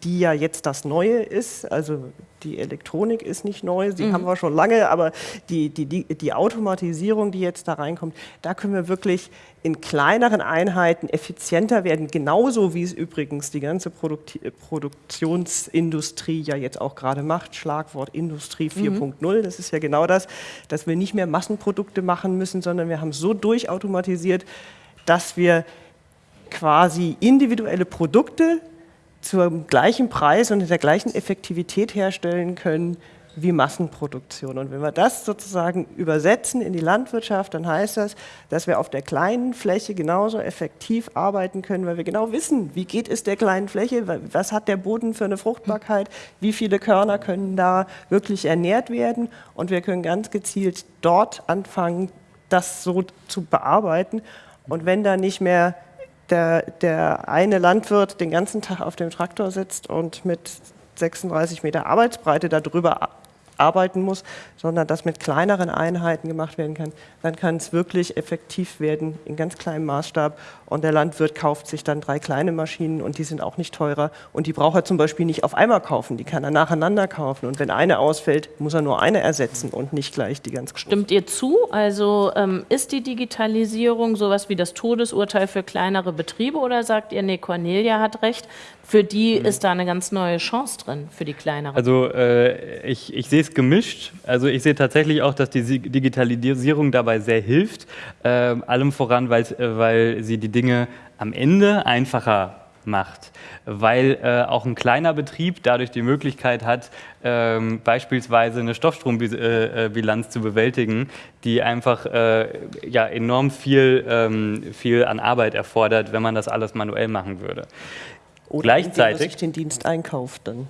die ja jetzt das Neue ist, also die Elektronik ist nicht neu, sie mhm. haben wir schon lange, aber die, die, die, die Automatisierung, die jetzt da reinkommt, da können wir wirklich in kleineren Einheiten effizienter werden, genauso wie es übrigens die ganze Produkt Produktionsindustrie ja jetzt auch gerade macht. Schlagwort Industrie 4.0, mhm. das ist ja genau das, dass wir nicht mehr Massenprodukte machen müssen, sondern wir haben so durchautomatisiert, dass wir quasi individuelle Produkte zum gleichen Preis und in der gleichen Effektivität herstellen können wie Massenproduktion. Und wenn wir das sozusagen übersetzen in die Landwirtschaft, dann heißt das, dass wir auf der kleinen Fläche genauso effektiv arbeiten können, weil wir genau wissen, wie geht es der kleinen Fläche, was hat der Boden für eine Fruchtbarkeit, wie viele Körner können da wirklich ernährt werden und wir können ganz gezielt dort anfangen, das so zu bearbeiten. Und wenn da nicht mehr der, der eine Landwirt den ganzen Tag auf dem Traktor sitzt und mit 36 Meter Arbeitsbreite darüber arbeiten muss, sondern das mit kleineren Einheiten gemacht werden kann, dann kann es wirklich effektiv werden in ganz kleinem Maßstab. Und der Landwirt kauft sich dann drei kleine Maschinen und die sind auch nicht teurer. Und die braucht er zum Beispiel nicht auf einmal kaufen, die kann er nacheinander kaufen. Und wenn eine ausfällt, muss er nur eine ersetzen und nicht gleich die ganz große. Stimmt ihr zu? Also ähm, ist die Digitalisierung sowas wie das Todesurteil für kleinere Betriebe oder sagt ihr, nee, Cornelia hat recht, für die mhm. ist da eine ganz neue Chance drin, für die kleineren. Also äh, ich, ich sehe es gemischt. Also ich sehe tatsächlich auch, dass die Digitalisierung dabei sehr hilft. Äh, allem voran, weil, äh, weil sie die Dinge am Ende einfacher macht, weil äh, auch ein kleiner Betrieb dadurch die Möglichkeit hat, ähm, beispielsweise eine Stoffstrombilanz zu bewältigen, die einfach äh, ja, enorm viel, ähm, viel an Arbeit erfordert, wenn man das alles manuell machen würde. Oder Gleichzeitig sich den Dienst einkauft dann.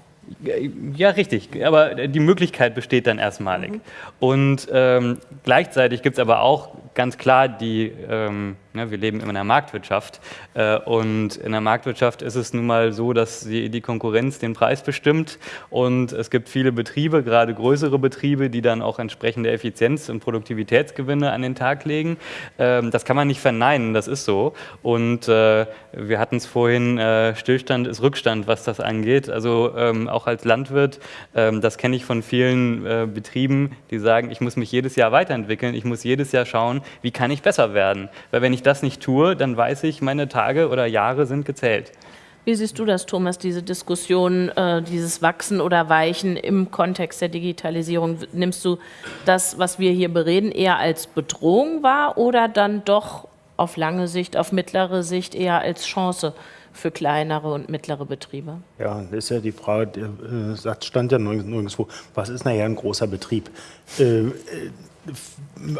Ja, richtig. Aber die Möglichkeit besteht dann erstmalig. Mhm. Und ähm, gleichzeitig gibt es aber auch ganz klar die, ähm, Ja, wir leben in einer Marktwirtschaft äh, und in der Marktwirtschaft ist es nun mal so, dass die, die, Konkurrenz den Preis bestimmt und es gibt viele Betriebe, gerade größere Betriebe, die dann auch entsprechende Effizienz- und Produktivitätsgewinne an den Tag legen. Ähm, das kann man nicht verneinen, das ist so. Und äh, wir hatten es vorhin, äh, Stillstand ist Rückstand, was das angeht. Also ähm, auch als Landwirt, ähm, das kenne ich von vielen äh, Betrieben, die sagen, ich muss mich jedes Jahr weiterentwickeln, ich muss jedes Jahr schauen, wie kann ich besser werden. Weil wenn ich das nicht tue, dann weiß ich, meine Tage oder Jahre sind gezählt. Wie siehst du das, Thomas, diese Diskussion, äh, dieses Wachsen oder Weichen im Kontext der Digitalisierung? Nimmst du das, was wir hier bereden, eher als Bedrohung wahr oder dann doch auf lange Sicht, auf mittlere Sicht eher als Chance für kleinere und mittlere Betriebe? Ja, das ist ja die Frage, der äh, Satz stand ja nirgendwo, was ist nachher ein großer Betrieb? Äh, äh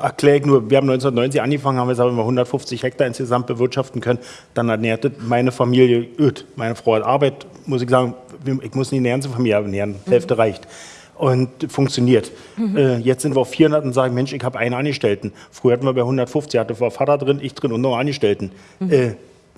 erkläre ich nur, wir haben 1990 angefangen, haben wir sagen wir 150 Hektar insgesamt bewirtschaften können. Dann ernährte meine Familie öd. Meine Frau hat Arbeit, muss ich sagen, ich muss nicht die ganze Familie ernähren, die Hälfte mhm. reicht. Und funktioniert. Mhm. Äh, jetzt sind wir auf 400 und sagen, Mensch, ich habe einen Angestellten. Früher hatten wir bei 150, hatte war Vater drin, ich drin und noch Angestellten. Mhm. Äh,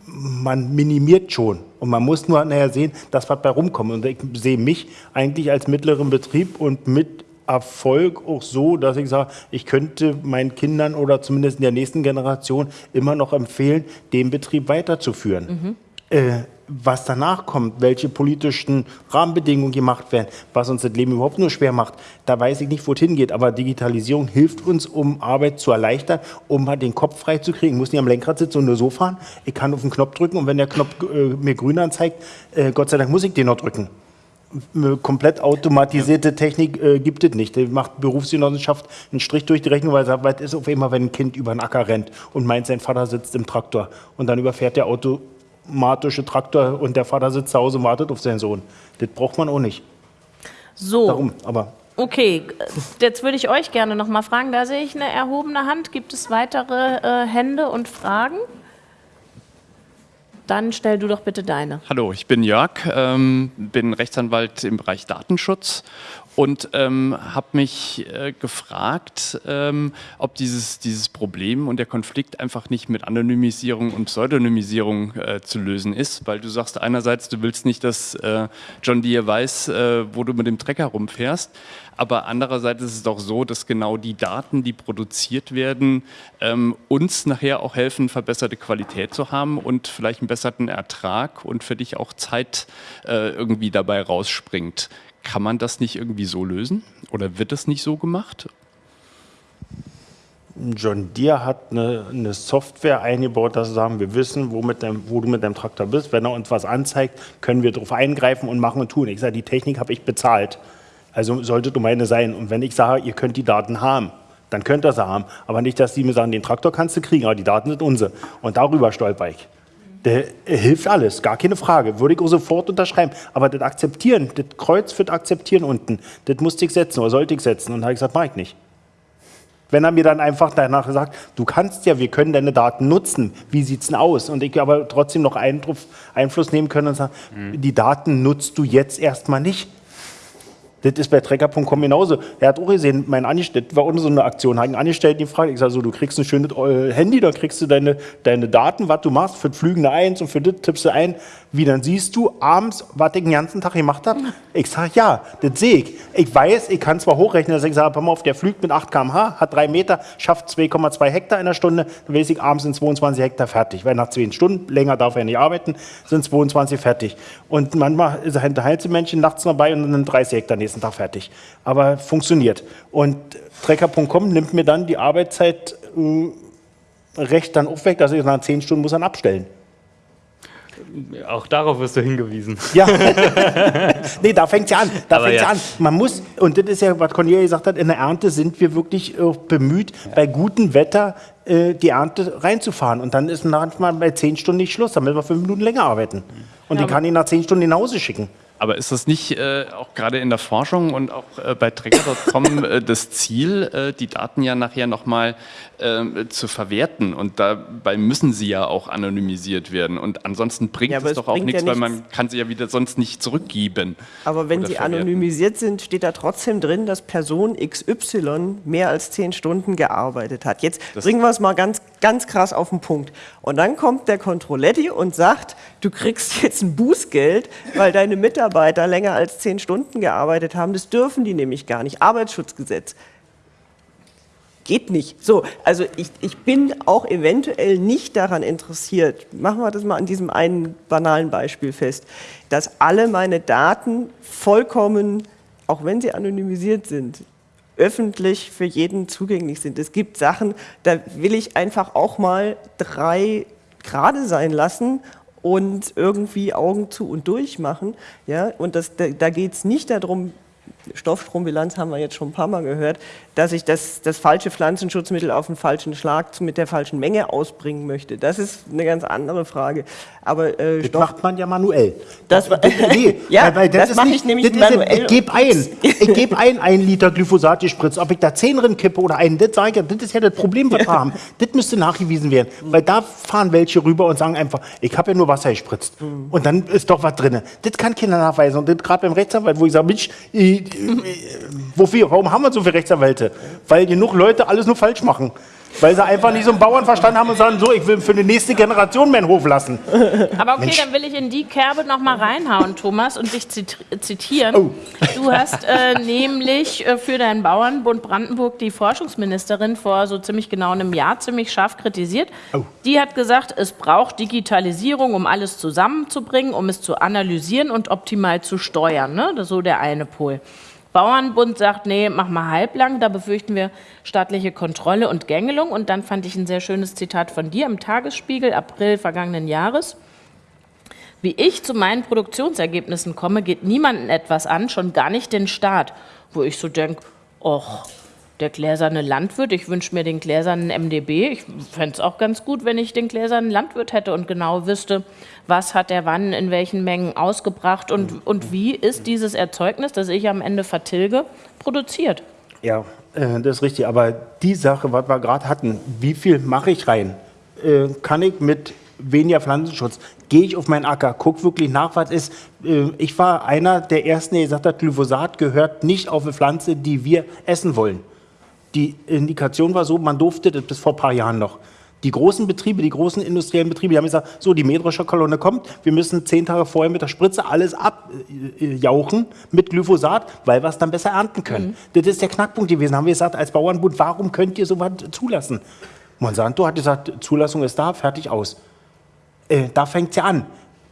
man minimiert schon und man muss nur nachher sehen, dass was bei rumkommt. Und ich sehe mich eigentlich als mittleren Betrieb und mit Erfolg auch so, dass ich sage, ich könnte meinen Kindern oder zumindest in der nächsten Generation immer noch empfehlen, den Betrieb weiterzuführen. Mhm. Äh, was danach kommt, welche politischen Rahmenbedingungen gemacht werden, was uns das Leben überhaupt nur schwer macht, da weiß ich nicht, wo es hingeht. Aber Digitalisierung hilft uns, um Arbeit zu erleichtern, um mal den Kopf frei zu kriegen. Ich muss nicht am Lenkrad sitzen und nur so fahren. Ich kann auf den Knopf drücken und wenn der Knopf äh, mir grün anzeigt, äh, Gott sei Dank muss ich den noch drücken komplett automatisierte Technik äh, gibt es nicht. Die macht Berufsgenossenschaft einen Strich durch die Rechnung, weil sagt, was ist auf einmal, wenn ein Kind über den Acker rennt und meint, sein Vater sitzt im Traktor und dann überfährt der automatische Traktor und der Vater sitzt zu Hause und wartet auf seinen Sohn. Das braucht man auch nicht. So. Darum, aber Okay, jetzt würde ich euch gerne noch mal fragen. Da sehe ich eine erhobene Hand. Gibt es weitere äh, Hände und Fragen? Dann stell du doch bitte deine. Hallo, ich bin Jörg, ähm, bin Rechtsanwalt im Bereich Datenschutz und ähm, habe mich äh, gefragt, ähm, ob dieses, dieses Problem und der Konflikt einfach nicht mit Anonymisierung und Pseudonymisierung äh, zu lösen ist, weil du sagst einerseits, du willst nicht, dass äh, John Deere weiß, äh, wo du mit dem Trecker rumfährst, aber andererseits ist es doch so, dass genau die Daten, die produziert werden, ähm, uns nachher auch helfen, verbesserte Qualität zu haben und vielleicht einen besseren Ertrag und für dich auch Zeit äh, irgendwie dabei rausspringt. Kann man das nicht irgendwie so lösen? Oder wird das nicht so gemacht? John Deere hat eine, eine, Software eingebaut, dass sie sagen, wir wissen, wo, dem, wo, du mit deinem Traktor bist. Wenn er uns was anzeigt, können wir darauf eingreifen und machen und tun. Ich sage, die Technik habe ich bezahlt. Also sollte du meine sein. Und wenn ich sage, ihr könnt die Daten haben, dann könnt ihr sie haben. Aber nicht, dass die mir sagen, den Traktor kannst du kriegen, aber die Daten sind unsere. Und darüber stolper ich. Der hilft alles, gar keine Frage. Würde ich auch sofort unterschreiben. Aber das Akzeptieren, das Kreuz für das Akzeptieren unten, das musste ich setzen oder sollte ich setzen. Und da habe ich gesagt, mache ich nicht. Wenn er mir dann einfach danach sagt, du kannst ja, wir können deine Daten nutzen, wie sieht es denn aus? Und ich aber trotzdem noch Einfluss nehmen können und sagen, mhm. die Daten nutzt du jetzt erstmal nicht. Das ist bei Trecker.com genauso. Er hat auch gesehen, mein Angestellter, war auch so eine Aktion, hat einen Angestellten gefragt, ich sage so, du kriegst ein schönes äh, Handy, da kriegst du deine, deine Daten, was du machst, für das Flügende eins und für das tippst du ein. Wie, dann siehst du abends, was ich den ganzen Tag gemacht habe? Ich sage, ja, das sehe ich. Ich weiß, ich kann zwar hochrechnen, dass ich sage, pass mal auf, der fliegt mit 8 km/h, hat 3 Meter, schafft 2,2 Hektar in der Stunde, dann weiß ich, abends sind 22 Hektar fertig. Weil nach 10 Stunden, länger darf er nicht arbeiten, sind 22 fertig. Und manchmal ist ein Einzelmännchen nachts dabei und dann sind 30 Hektar nächsten Tag fertig. Aber funktioniert. Und Trecker.com nimmt mir dann die Arbeitszeit äh, recht dann auch weg, dass ich nach 10 Stunden muss dann abstellen. Auch darauf wirst du hingewiesen. Ja. [LAUGHS] nee, da fängt es ja an. Da fängt ja. an. Man muss, und das ist ja, was Cornelia gesagt hat, in der Ernte sind wir wirklich äh, bemüht, ja. bei gutem Wetter äh, die Ernte reinzufahren. Und dann ist manchmal bei zehn Stunden nicht Schluss. Dann müssen wir fünf Minuten länger arbeiten. Und ja, die kann ich nach zehn Stunden nach Hause schicken. Aber ist das nicht äh, auch gerade in der Forschung und auch äh, bei Trecker.com äh, das Ziel, äh, die Daten ja nachher nochmal äh, zu verwerten? Und dabei müssen sie ja auch anonymisiert werden. Und ansonsten bringt ja, es doch auch nichts, ja weil man kann sie ja wieder sonst nicht zurückgeben. Aber wenn sie verwerten. anonymisiert sind, steht da trotzdem drin, dass Person XY mehr als zehn Stunden gearbeitet hat. Jetzt das bringen wir es mal ganz ganz krass auf den Punkt. Und dann kommt der Controletti und sagt, du kriegst [LAUGHS] jetzt ein Bußgeld, weil deine Mitarbeiter länger als zehn Stunden gearbeitet haben. Das dürfen die nämlich gar nicht. Arbeitsschutzgesetz. Geht nicht. So, also ich, ich bin auch eventuell nicht daran interessiert, machen wir das mal an diesem einen banalen Beispiel fest, dass alle meine Daten vollkommen, auch wenn sie anonymisiert sind, öffentlich für jeden zugänglich sind. Es gibt Sachen, da will ich einfach auch mal drei gerade sein lassen und irgendwie Augen zu und durch machen. Ja? Und das, da, da geht es nicht darum, Stoffstrombilanz haben wir jetzt schon ein paar Mal gehört, dass ich das, das falsche Pflanzenschutzmittel auf den falschen Schlag mit der falschen Menge ausbringen möchte. Das ist eine ganz andere Frage. Aber äh, das macht man ja manuell. Das, das, nee, [LAUGHS] ja, weil, das, das mache ich nämlich das manuell. [LAUGHS] ich gebe ein, ich gebe ein, ein Liter Glyphosat gespritzt. Ob ich da zehn drin kippe oder einen, das sage ich, das ist ja das Problem, was wir haben. Das müsste nachgewiesen werden. Weil da fahren welche rüber und sagen einfach, ich habe ja nur Wasser gespritzt. Mhm. Und dann ist doch was drin. Das kann keiner nachweisen. Und gerade beim Rechtsanwalt, wo ich sage, Mensch, ich, wofür, warum haben wir so viele Rechtsanwälte? Weil genug Leute alles nur falsch machen. Weil sie einfach nicht so einen Bauern verstanden haben und sagen, so, ich will für die nächste Generation meinen Hof lassen. Aber okay, Mensch. dann will ich in die Kerbe noch mal reinhauen, Thomas, und dich zitieren. Oh. Du hast äh, nämlich äh, für deinen Bauernbund Brandenburg die Forschungsministerin vor so ziemlich genau einem Jahr ziemlich scharf kritisiert. Oh. Die hat gesagt, es braucht Digitalisierung, um alles zusammenzubringen, um es zu analysieren und optimal zu steuern. Ne? Das ist so der eine Pol. Bauernbund sagt, nee, mach mal halblang, da befürchten wir staatliche Kontrolle und Gängelung. Und dann fand ich ein sehr schönes Zitat von dir im Tagesspiegel, April vergangenen Jahres. Wie ich zu meinen Produktionsergebnissen komme, geht niemanden etwas an, schon gar nicht den Staat. Wo ich so denke, och, der gläserne Landwirt, ich wünsche mir den gläsernen MDB. Ich fände es auch ganz gut, wenn ich den gläsernen Landwirt hätte und genau wüsste, was hat er wann in welchen Mengen ausgebracht und, und wie ist dieses Erzeugnis, das ich am Ende vertilge, produziert. Ja, äh, das ist richtig. Aber die Sache, was wir gerade hatten, wie viel mache ich rein? Äh, kann ich mit weniger Pflanzenschutz, gehe ich auf meinen Acker, gucke wirklich nach, was ist. Äh, ich war einer der Ersten, der gesagt hat, Glyphosat gehört nicht auf eine Pflanze, die wir essen wollen. Die Indikation war so, man durfte das bis vor ein paar Jahren noch. Die großen Betriebe, die großen industriellen Betriebe, die haben gesagt, so, die Mähdrescher Kolonne kommt, wir müssen zehn Tage vorher mit der Spritze alles abjauchen mit Glyphosat, weil wir es dann besser ernten können. Mhm. Das ist der Knackpunkt gewesen. Haben wir gesagt, als Bauernbund, warum könnt ihr sowas zulassen? Monsanto hat gesagt, Zulassung ist da, fertig aus. Äh, da fängt es ja an.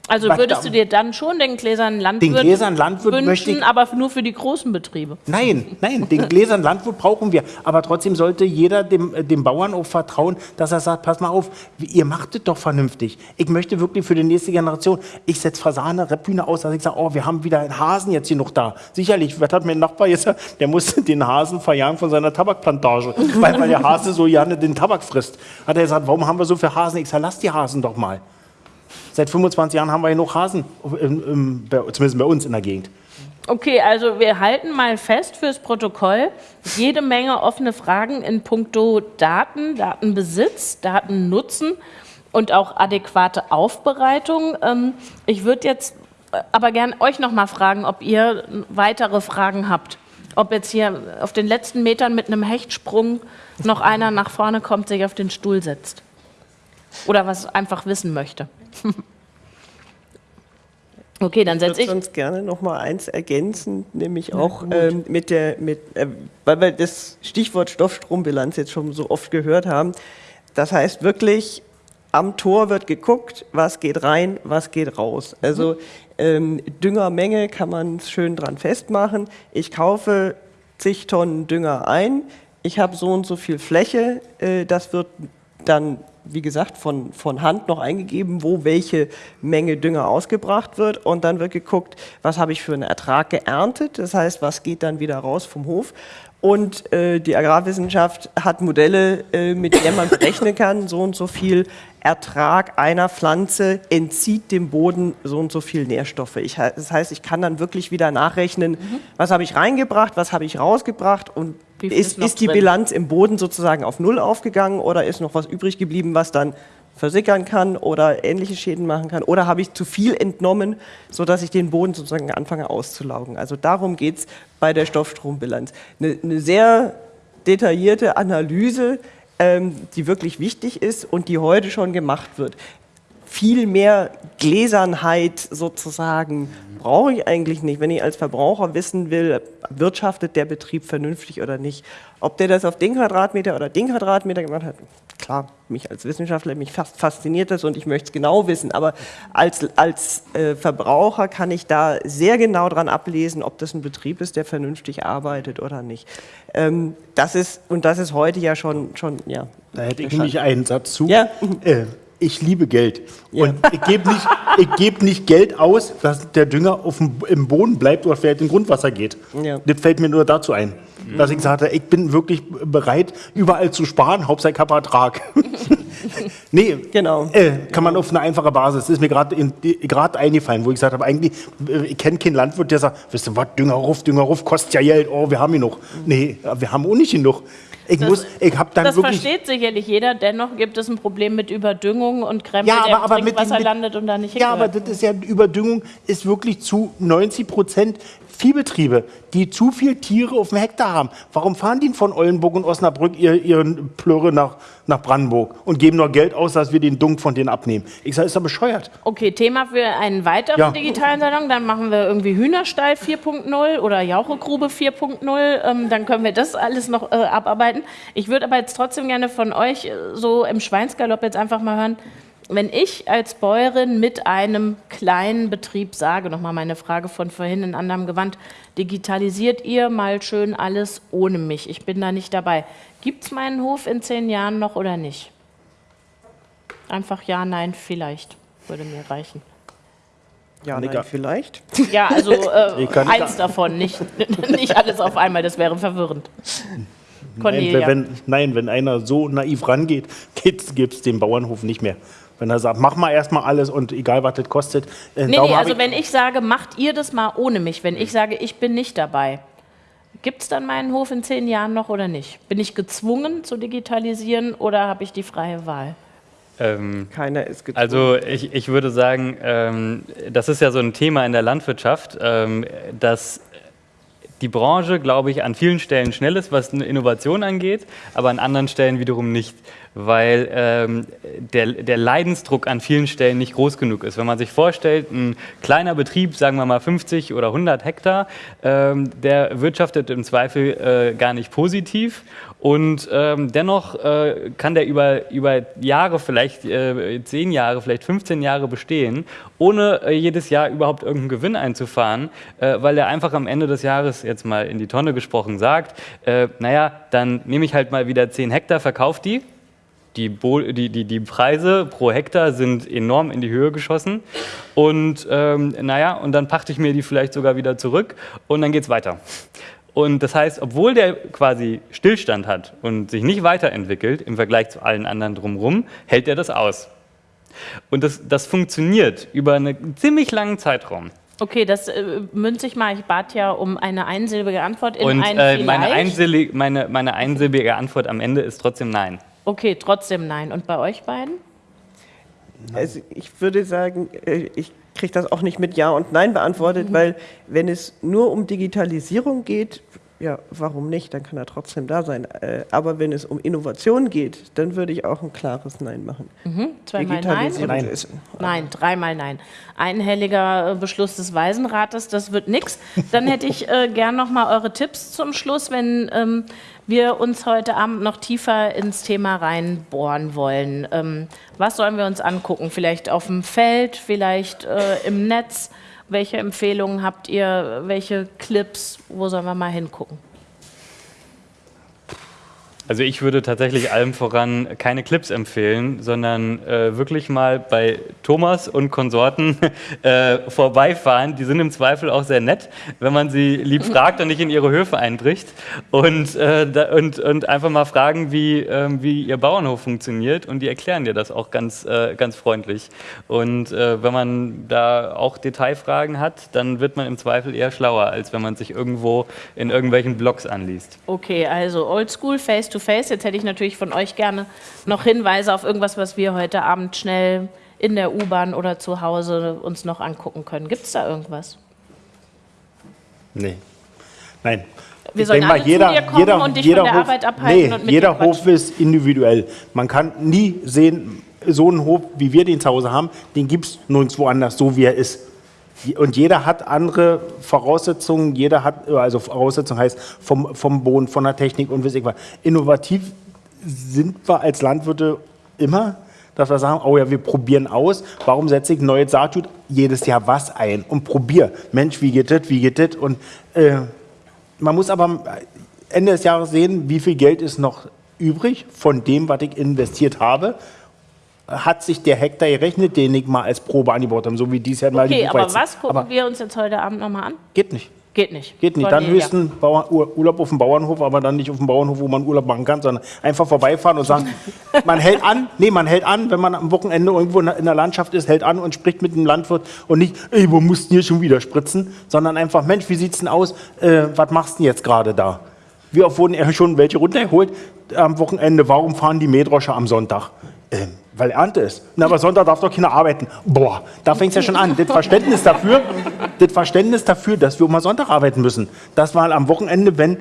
Also würdest du dir dann schon den gläsernen Landwirt, den gläsernen Landwirt wünschen, möchte ich, aber nur für die großen Betriebe? Nein, nein, den [LAUGHS] gläsernen Landwirt brauchen wir. Aber trotzdem sollte jeder dem, äh, dem Bauern auch vertrauen, dass er sagt, pass mal auf, ihr macht es doch vernünftig. Ich möchte wirklich für die nächste Generation, ich setze Fasane, Rebhühner aus, dass ich sage, oh, wir haben wieder einen Hasen jetzt hier noch da. Sicherlich, was hat mein Nachbar jetzt, der muss [LAUGHS] den Hasen verjagen von seiner Tabakplantage, weil, weil der Hase so gerne den Tabak frisst. Hat er gesagt, warum haben wir so viele Hasen? Ich sage, lass die Hasen doch mal. Seit 25 Jahren haben wir hier noch Hasen, zumindest bei uns in der Gegend. Okay, also wir halten mal fest fürs Protokoll, jede Menge offene Fragen in puncto Daten, Datenbesitz, Datennutzen und auch adäquate Aufbereitung. Ähm, ich würde jetzt äh, aber gerne euch noch mal fragen, ob ihr weitere Fragen habt. Ob jetzt hier auf den letzten Metern mit einem Hechtsprung noch einer nach vorne kommt, sich auf den Stuhl setzt. Oder was einfach wissen möchte. [LAUGHS] Okay, dann setze ich. Ich würde sonst gerne noch mal eins ergänzen, nämlich auch ähm, mit der, mit, äh, weil wir das Stichwort Stoffstrombilanz jetzt schon so oft gehört haben. Das heißt wirklich, am Tor wird geguckt, was geht rein, was geht raus. Also ähm, Düngermenge kann man schön dran festmachen. Ich kaufe zig Tonnen Dünger ein, ich habe so und so viel Fläche, äh, das wird dann wie gesagt, von, von Hand noch eingegeben, wo welche Menge Dünger ausgebracht wird. Und dann wird geguckt, was habe ich für einen Ertrag geerntet, das heißt, was geht dann wieder raus vom Hof. Und äh, die Agrarwissenschaft hat Modelle, äh, mit denen man berechnen kann, so und so viel Ertrag einer Pflanze entzieht dem Boden so und so viel Nährstoffe. Ich, das heißt, ich kann dann wirklich wieder nachrechnen, mhm. was habe ich reingebracht, was habe ich rausgebracht und ist, ist, die drin? Bilanz im Boden sozusagen auf Null aufgegangen oder ist noch was übrig geblieben, was dann versickern kann oder ähnliche Schäden machen kann? Oder habe ich zu viel entnommen, sodass ich den Boden sozusagen anfange auszulaugen? Also darum geht es bei der Stoffstrombilanz. Eine, eine sehr detaillierte Analyse die wirklich wichtig ist und die heute schon gemacht wird. Viel mehr Gläsernheit sozusagen brauche ich eigentlich nicht, wenn ich als Verbraucher wissen will, wirtschaftet der Betrieb vernünftig oder nicht. Ob der das auf den Quadratmeter oder den Quadratmeter gemacht hat, klar, mich als Wissenschaftler, mich fasziniert das und ich möchte es genau wissen, aber als, als äh, Verbraucher kann ich da sehr genau dran ablesen, ob das ein Betrieb ist, der vernünftig arbeitet oder nicht. Ähm, das ist, und das ist heute ja schon, schon ja. Da hätte ich nämlich einen Satz zu. Ja. Äh, ich liebe Geld. Und ich gebe nicht, ich geb nicht Geld aus, dass der Dünger auf dem, im Boden bleibt oder vielleicht in Grundwasser geht. Ja. Das fällt mir nur dazu ein. Dass ich sagte, ich bin wirklich bereit, überall zu sparen, Hauptsache ich habe Ertrag. [LAUGHS] nee, Genau. äh, kann man auf eine einfache Basis. Das ist mir gerade in- gerade eingefallen, wo ich gesagt habe, eigentlich, äh, ich kenne keinen Landwirt, der sagt, wisst ihr was, Dünger ruf, Dünger ruf, kostet ja Geld, oh, wir haben genug. Nee, wir haben auch nicht genug. Ich Das- muss, ich habe dann Das wirklich... versteht sicherlich jeder, dennoch gibt es ein Problem mit Überdüngung und Krempel, Ja, aber, aber im mit, Trinkwasser mit, landet und da nicht Ja, aber das ist ja Überdüngung ist wirklich zu 90 Prozent Viehbetriebe, die zu viel Tiere auf dem Hektar haben. Warum fahren die von Oldenburg und Osnabrück ihr, ihren Plörre nach, nach Brandenburg und geben nur Geld aus, dass wir den Dunk von denen abnehmen? Ich sage, ist doch bescheuert. Okay, Thema für einen weiteren Ja. digitalen Salon. Dann machen wir irgendwie Hühnerstall 4.0 oder Jauchegrube 4.0. Ähm, dann können wir das alles noch äh, abarbeiten. Ich würde aber jetzt trotzdem gerne von euch äh, so im Schweinsgalopp jetzt einfach mal hören, wenn ich als Bäuerin mit einem kleinen Betrieb sage, nochmal meine Frage von vorhin in anderem Gewand, digitalisiert ihr mal schön alles ohne mich. Ich bin da nicht dabei. Gibt es meinen Hof in zehn Jahren noch oder nicht? Einfach ja, nein, vielleicht. Würde mir reichen. Ja, Nicker. nein, vielleicht. Ja, also [LAUGHS] äh, eins davon, nicht, [LAUGHS] nicht alles auf einmal, das wäre verwirrend. Nein Cornelia. wenn, nein, wenn einer so naiv rangeht, [LAUGHS] gibt es den Bauernhof nicht mehr. Wenn er sagt, mach mal erstmal alles und egal, was das kostet. Äh, nee, nee, also ich- wenn ich sage, macht ihr das mal ohne mich, wenn ich sage, ich bin nicht dabei, gibt es dann meinen Hof in zehn Jahren noch oder nicht? Bin ich gezwungen zu digitalisieren oder habe ich die freie Wahl? Ähm, Keiner ist gezwungen. Also ich, ich würde sagen, ähm, das ist ja so ein Thema in der Landwirtschaft, ähm, dass die Branche, glaube ich, an vielen Stellen schnell ist, was eine Innovation angeht, aber an anderen Stellen wiederum nicht, weil ähm, der, der Leidensdruck an vielen Stellen nicht groß genug ist. Wenn man sich vorstellt, ein kleiner Betrieb, sagen wir mal 50 oder 100 Hektar, ähm, der wirtschaftet im Zweifel äh, gar nicht positiv und ähm, dennoch äh, kann der über, über Jahre, vielleicht äh, 10 Jahre, vielleicht 15 Jahre bestehen, ohne äh, jedes Jahr überhaupt irgendeinen Gewinn einzufahren, äh, weil er einfach am Ende des Jahres, jetzt mal in die Tonne gesprochen, sagt, äh, naja, dann nehme ich halt mal wieder 10 Hektar, verkaufe die, die, die, die, die Preise pro Hektar sind enorm in die Höhe geschossen. Und ähm, naja, und dann pachte ich mir die vielleicht sogar wieder zurück und dann geht's weiter. Und das heißt, obwohl der quasi Stillstand hat und sich nicht weiterentwickelt im Vergleich zu allen anderen drumherum, hält er das aus. Und das, das funktioniert über einen ziemlich langen Zeitraum. Okay, das äh, münze ich mal. Ich bat ja um eine einsilbige Antwort in Und ein äh, meine, einsilbige, meine, meine einsilbige Antwort am Ende ist trotzdem nein. Okay, trotzdem nein. Und bei euch beiden? Also ich würde sagen, äh, ich kriege das auch nicht mit Ja und Nein beantwortet, weil wenn es nur um Digitalisierung geht, ja, warum nicht? Dann kann er trotzdem da sein. Äh, Aber wenn es um Innovation geht, dann würde ich auch ein klares Nein machen. Zweimal nein? Digitalisierung ist Nein, dreimal nein. Einhelliger äh, Beschluss des Waisenrates, das wird nix. Dann hätte ich äh, gern noch mal eure Tipps zum Schluss, wenn ähm, wir uns heute Abend noch tiefer ins Thema reinbohren wollen. Ähm, was sollen wir uns angucken? Vielleicht auf dem Feld, vielleicht äh, im Netz? Welche Empfehlungen habt ihr? Welche Clips? Wo sollen wir mal hingucken? Also ich würde tatsächlich allem voran keine Clips empfehlen, sondern äh, wirklich mal bei Thomas und Konsorten [LAUGHS] äh, vorbeifahren. Die sind im Zweifel auch sehr nett, wenn man sie lieb [LAUGHS] fragt und nicht in ihre Höfe einbricht. Und, äh, da, und, und einfach mal fragen, wie, ähm, wie ihr Bauernhof funktioniert. Und die erklären dir das auch ganz, äh, ganz freundlich. Und äh, wenn man da auch Detailfragen hat, dann wird man im Zweifel eher schlauer, als wenn man sich irgendwo in irgendwelchen Blogs anliest. Okay, also Oldschool, Face-to-Face. Jetzt hätte ich natürlich von euch gerne noch Hinweise auf irgendwas, was wir heute Abend schnell in der U-Bahn oder zu Hause uns noch angucken können. Gibt es da irgendwas? Nee. Nein. Wir Ich sollen alle zu dir kommen und dich von der Arbeit abhalten nee, und mit jeder quatschen. Hof ist individuell. Man kann nie sehen, so einen Hof, wie wir den zu Hause haben, den gibt es nirgendwo anders, so wie er ist. Und jeder hat andere Voraussetzungen, jeder hat, also Voraussetzungen heißt vom, vom Boden, von der Technik und weiß ich was. Innovativ sind wir als Landwirte immer, dass wir sagen, oh ja, wir probieren aus. Warum setze ich neues Saatgut jedes Jahr was ein und probiere? Mensch, wie geht das, wie geht das? Und äh, man muss aber Ende des Jahres sehen, wie viel Geld ist noch übrig von dem, was ich investiert habe. Hat sich der Hektar gerechnet, den ich mal als Probe angebaut habe, so wie dies Jahr mal die Okay, aber was gucken Aber wir uns jetzt heute Abend nochmal an? geht nicht. Geht nicht. Geht nicht. Dann höchsten Bauer, Ur- Urlaub auf dem Bauernhof, aber dann nicht auf dem Bauernhof, wo man Urlaub machen kann, sondern einfach vorbeifahren und sagen, [LAUGHS] man hält an, nee, man hält an, wenn man am Wochenende irgendwo in der- Landschaft ist, hält an und spricht mit dem Landwirt und nicht, ey, wo musst du hier schon wieder spritzen, sondern einfach, Mensch, wie sieht's denn aus, äh, was machst du denn jetzt gerade da? Wie oft wurden schon welche runtergeholt am Wochenende? Warum fahren die Mähdrosche am Sonntag? Ähm, weil Ernte ist. Na, aber Sonntag darf doch keiner arbeiten. Boah, da fängt es ja schon an. Das Verständnis dafür, das Verständnis dafür, dass wir mal Sonntag arbeiten müssen. Das war am Wochenende, wenn,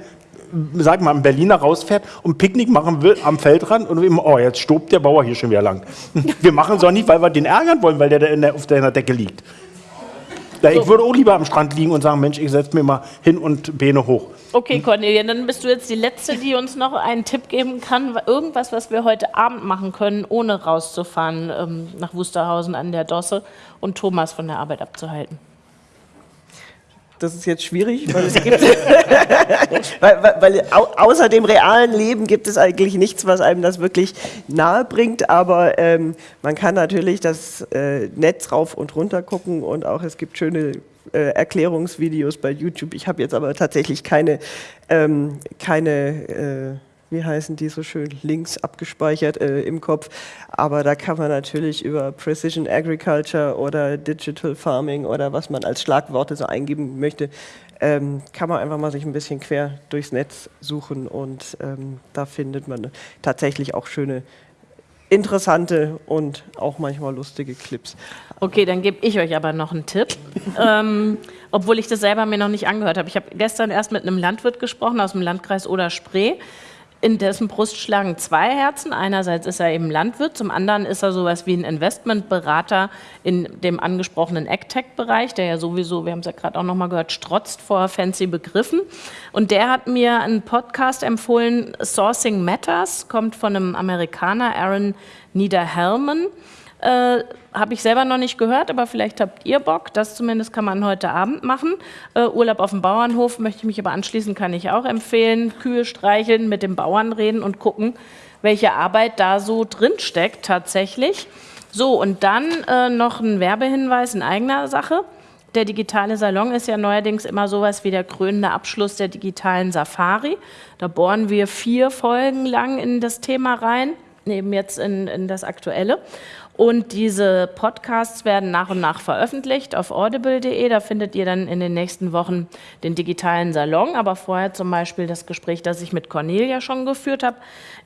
sag mal, ein Berliner rausfährt und Picknick machen will am Feldrand und immer, oh, jetzt stobt der Bauer hier schon wieder lang. Wir machen es auch nicht, weil wir den ärgern wollen, weil der der, auf der Decke liegt. Ja, ich würde auch lieber am Strand liegen und sagen, Mensch, ich setze mir mal hin und Beine hoch. Okay, Cornelia, dann bist du jetzt die Letzte, die uns noch einen Tipp geben kann. Irgendwas, was wir heute Abend machen können, ohne rauszufahren ähm, nach Wusterhausen an der Dosse und Thomas von der Arbeit abzuhalten. Das ist jetzt schwierig, [LAUGHS] weil es gibt, weil, weil, weil au, außer dem realen Leben gibt es eigentlich nichts, was einem das wirklich nahe bringt. Aber ähm, man kann natürlich das äh, Netz rauf und runter gucken und auch es gibt schöne äh, Erklärungsvideos bei YouTube. Ich habe jetzt aber tatsächlich keine, ähm, keine äh, wie heißen die so schön, Links abgespeichert äh, im Kopf. Aber da kann man natürlich über Precision Agriculture oder Digital Farming oder was man als Schlagworte so eingeben möchte, ähm, kann man einfach mal sich ein bisschen quer durchs Netz suchen und ähm, da findet man tatsächlich auch schöne, interessante und auch manchmal lustige Clips. Okay, dann gebe ich euch aber noch einen Tipp, [LAUGHS] ähm, obwohl ich das selber mir noch nicht angehört habe. Ich habe gestern erst mit einem Landwirt gesprochen aus dem Landkreis Oder-Spree. In dessen Brust schlagen zwei Herzen. Einerseits ist er eben Landwirt, zum anderen ist er sowas wie ein Investmentberater in dem angesprochenen AgTech-Bereich, der ja sowieso, wir haben es ja gerade auch nochmal gehört, strotzt vor fancy Begriffen. Und der hat mir einen Podcast empfohlen, Sourcing Matters, kommt von einem Amerikaner, Aaron Niederhelman. Äh, Habe ich selber noch nicht gehört, aber vielleicht habt ihr Bock. Das zumindest kann man heute Abend machen. Äh, Urlaub auf dem Bauernhof möchte ich mich aber anschließen, kann ich auch empfehlen. Kühe streicheln, mit dem Bauern reden und gucken, welche Arbeit da so drin steckt tatsächlich. So, und dann äh, noch ein Werbehinweis in eigener Sache. Der digitale Salon ist ja neuerdings immer sowas wie der krönende Abschluss der digitalen Safari. Da bohren wir vier Folgen lang in das Thema rein, eben jetzt in, in das Aktuelle. Und diese Podcasts werden nach und nach veröffentlicht auf audible.de. Da findet ihr dann in den nächsten Wochen den digitalen Salon, aber vorher zum Beispiel das Gespräch, das ich mit Cornelia schon geführt habe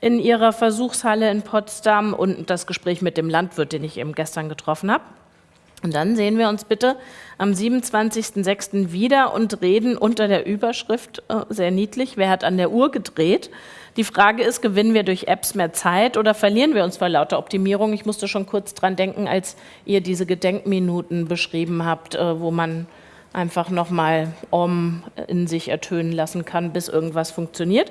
in ihrer Versuchshalle in Potsdam und das Gespräch mit dem Landwirt, den ich eben gestern getroffen habe. Und dann sehen wir uns bitte am 27.06. wieder und reden unter der Überschrift, äh, sehr niedlich, wer hat an der Uhr gedreht? Die Frage ist, gewinnen wir durch Apps mehr Zeit oder verlieren wir uns vor lauter Optimierung? Ich musste schon kurz dran denken, als ihr diese Gedenkminuten beschrieben habt, äh, wo man einfach nochmal Om in sich ertönen lassen kann, bis irgendwas funktioniert.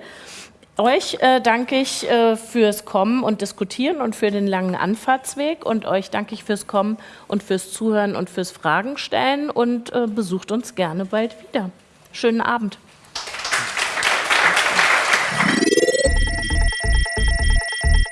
Euch äh, danke ich äh, fürs Kommen und Diskutieren und für den langen Anfahrtsweg und euch danke ich fürs Kommen und fürs Zuhören und fürs Fragen stellen und äh, besucht uns gerne bald wieder. Schönen Abend.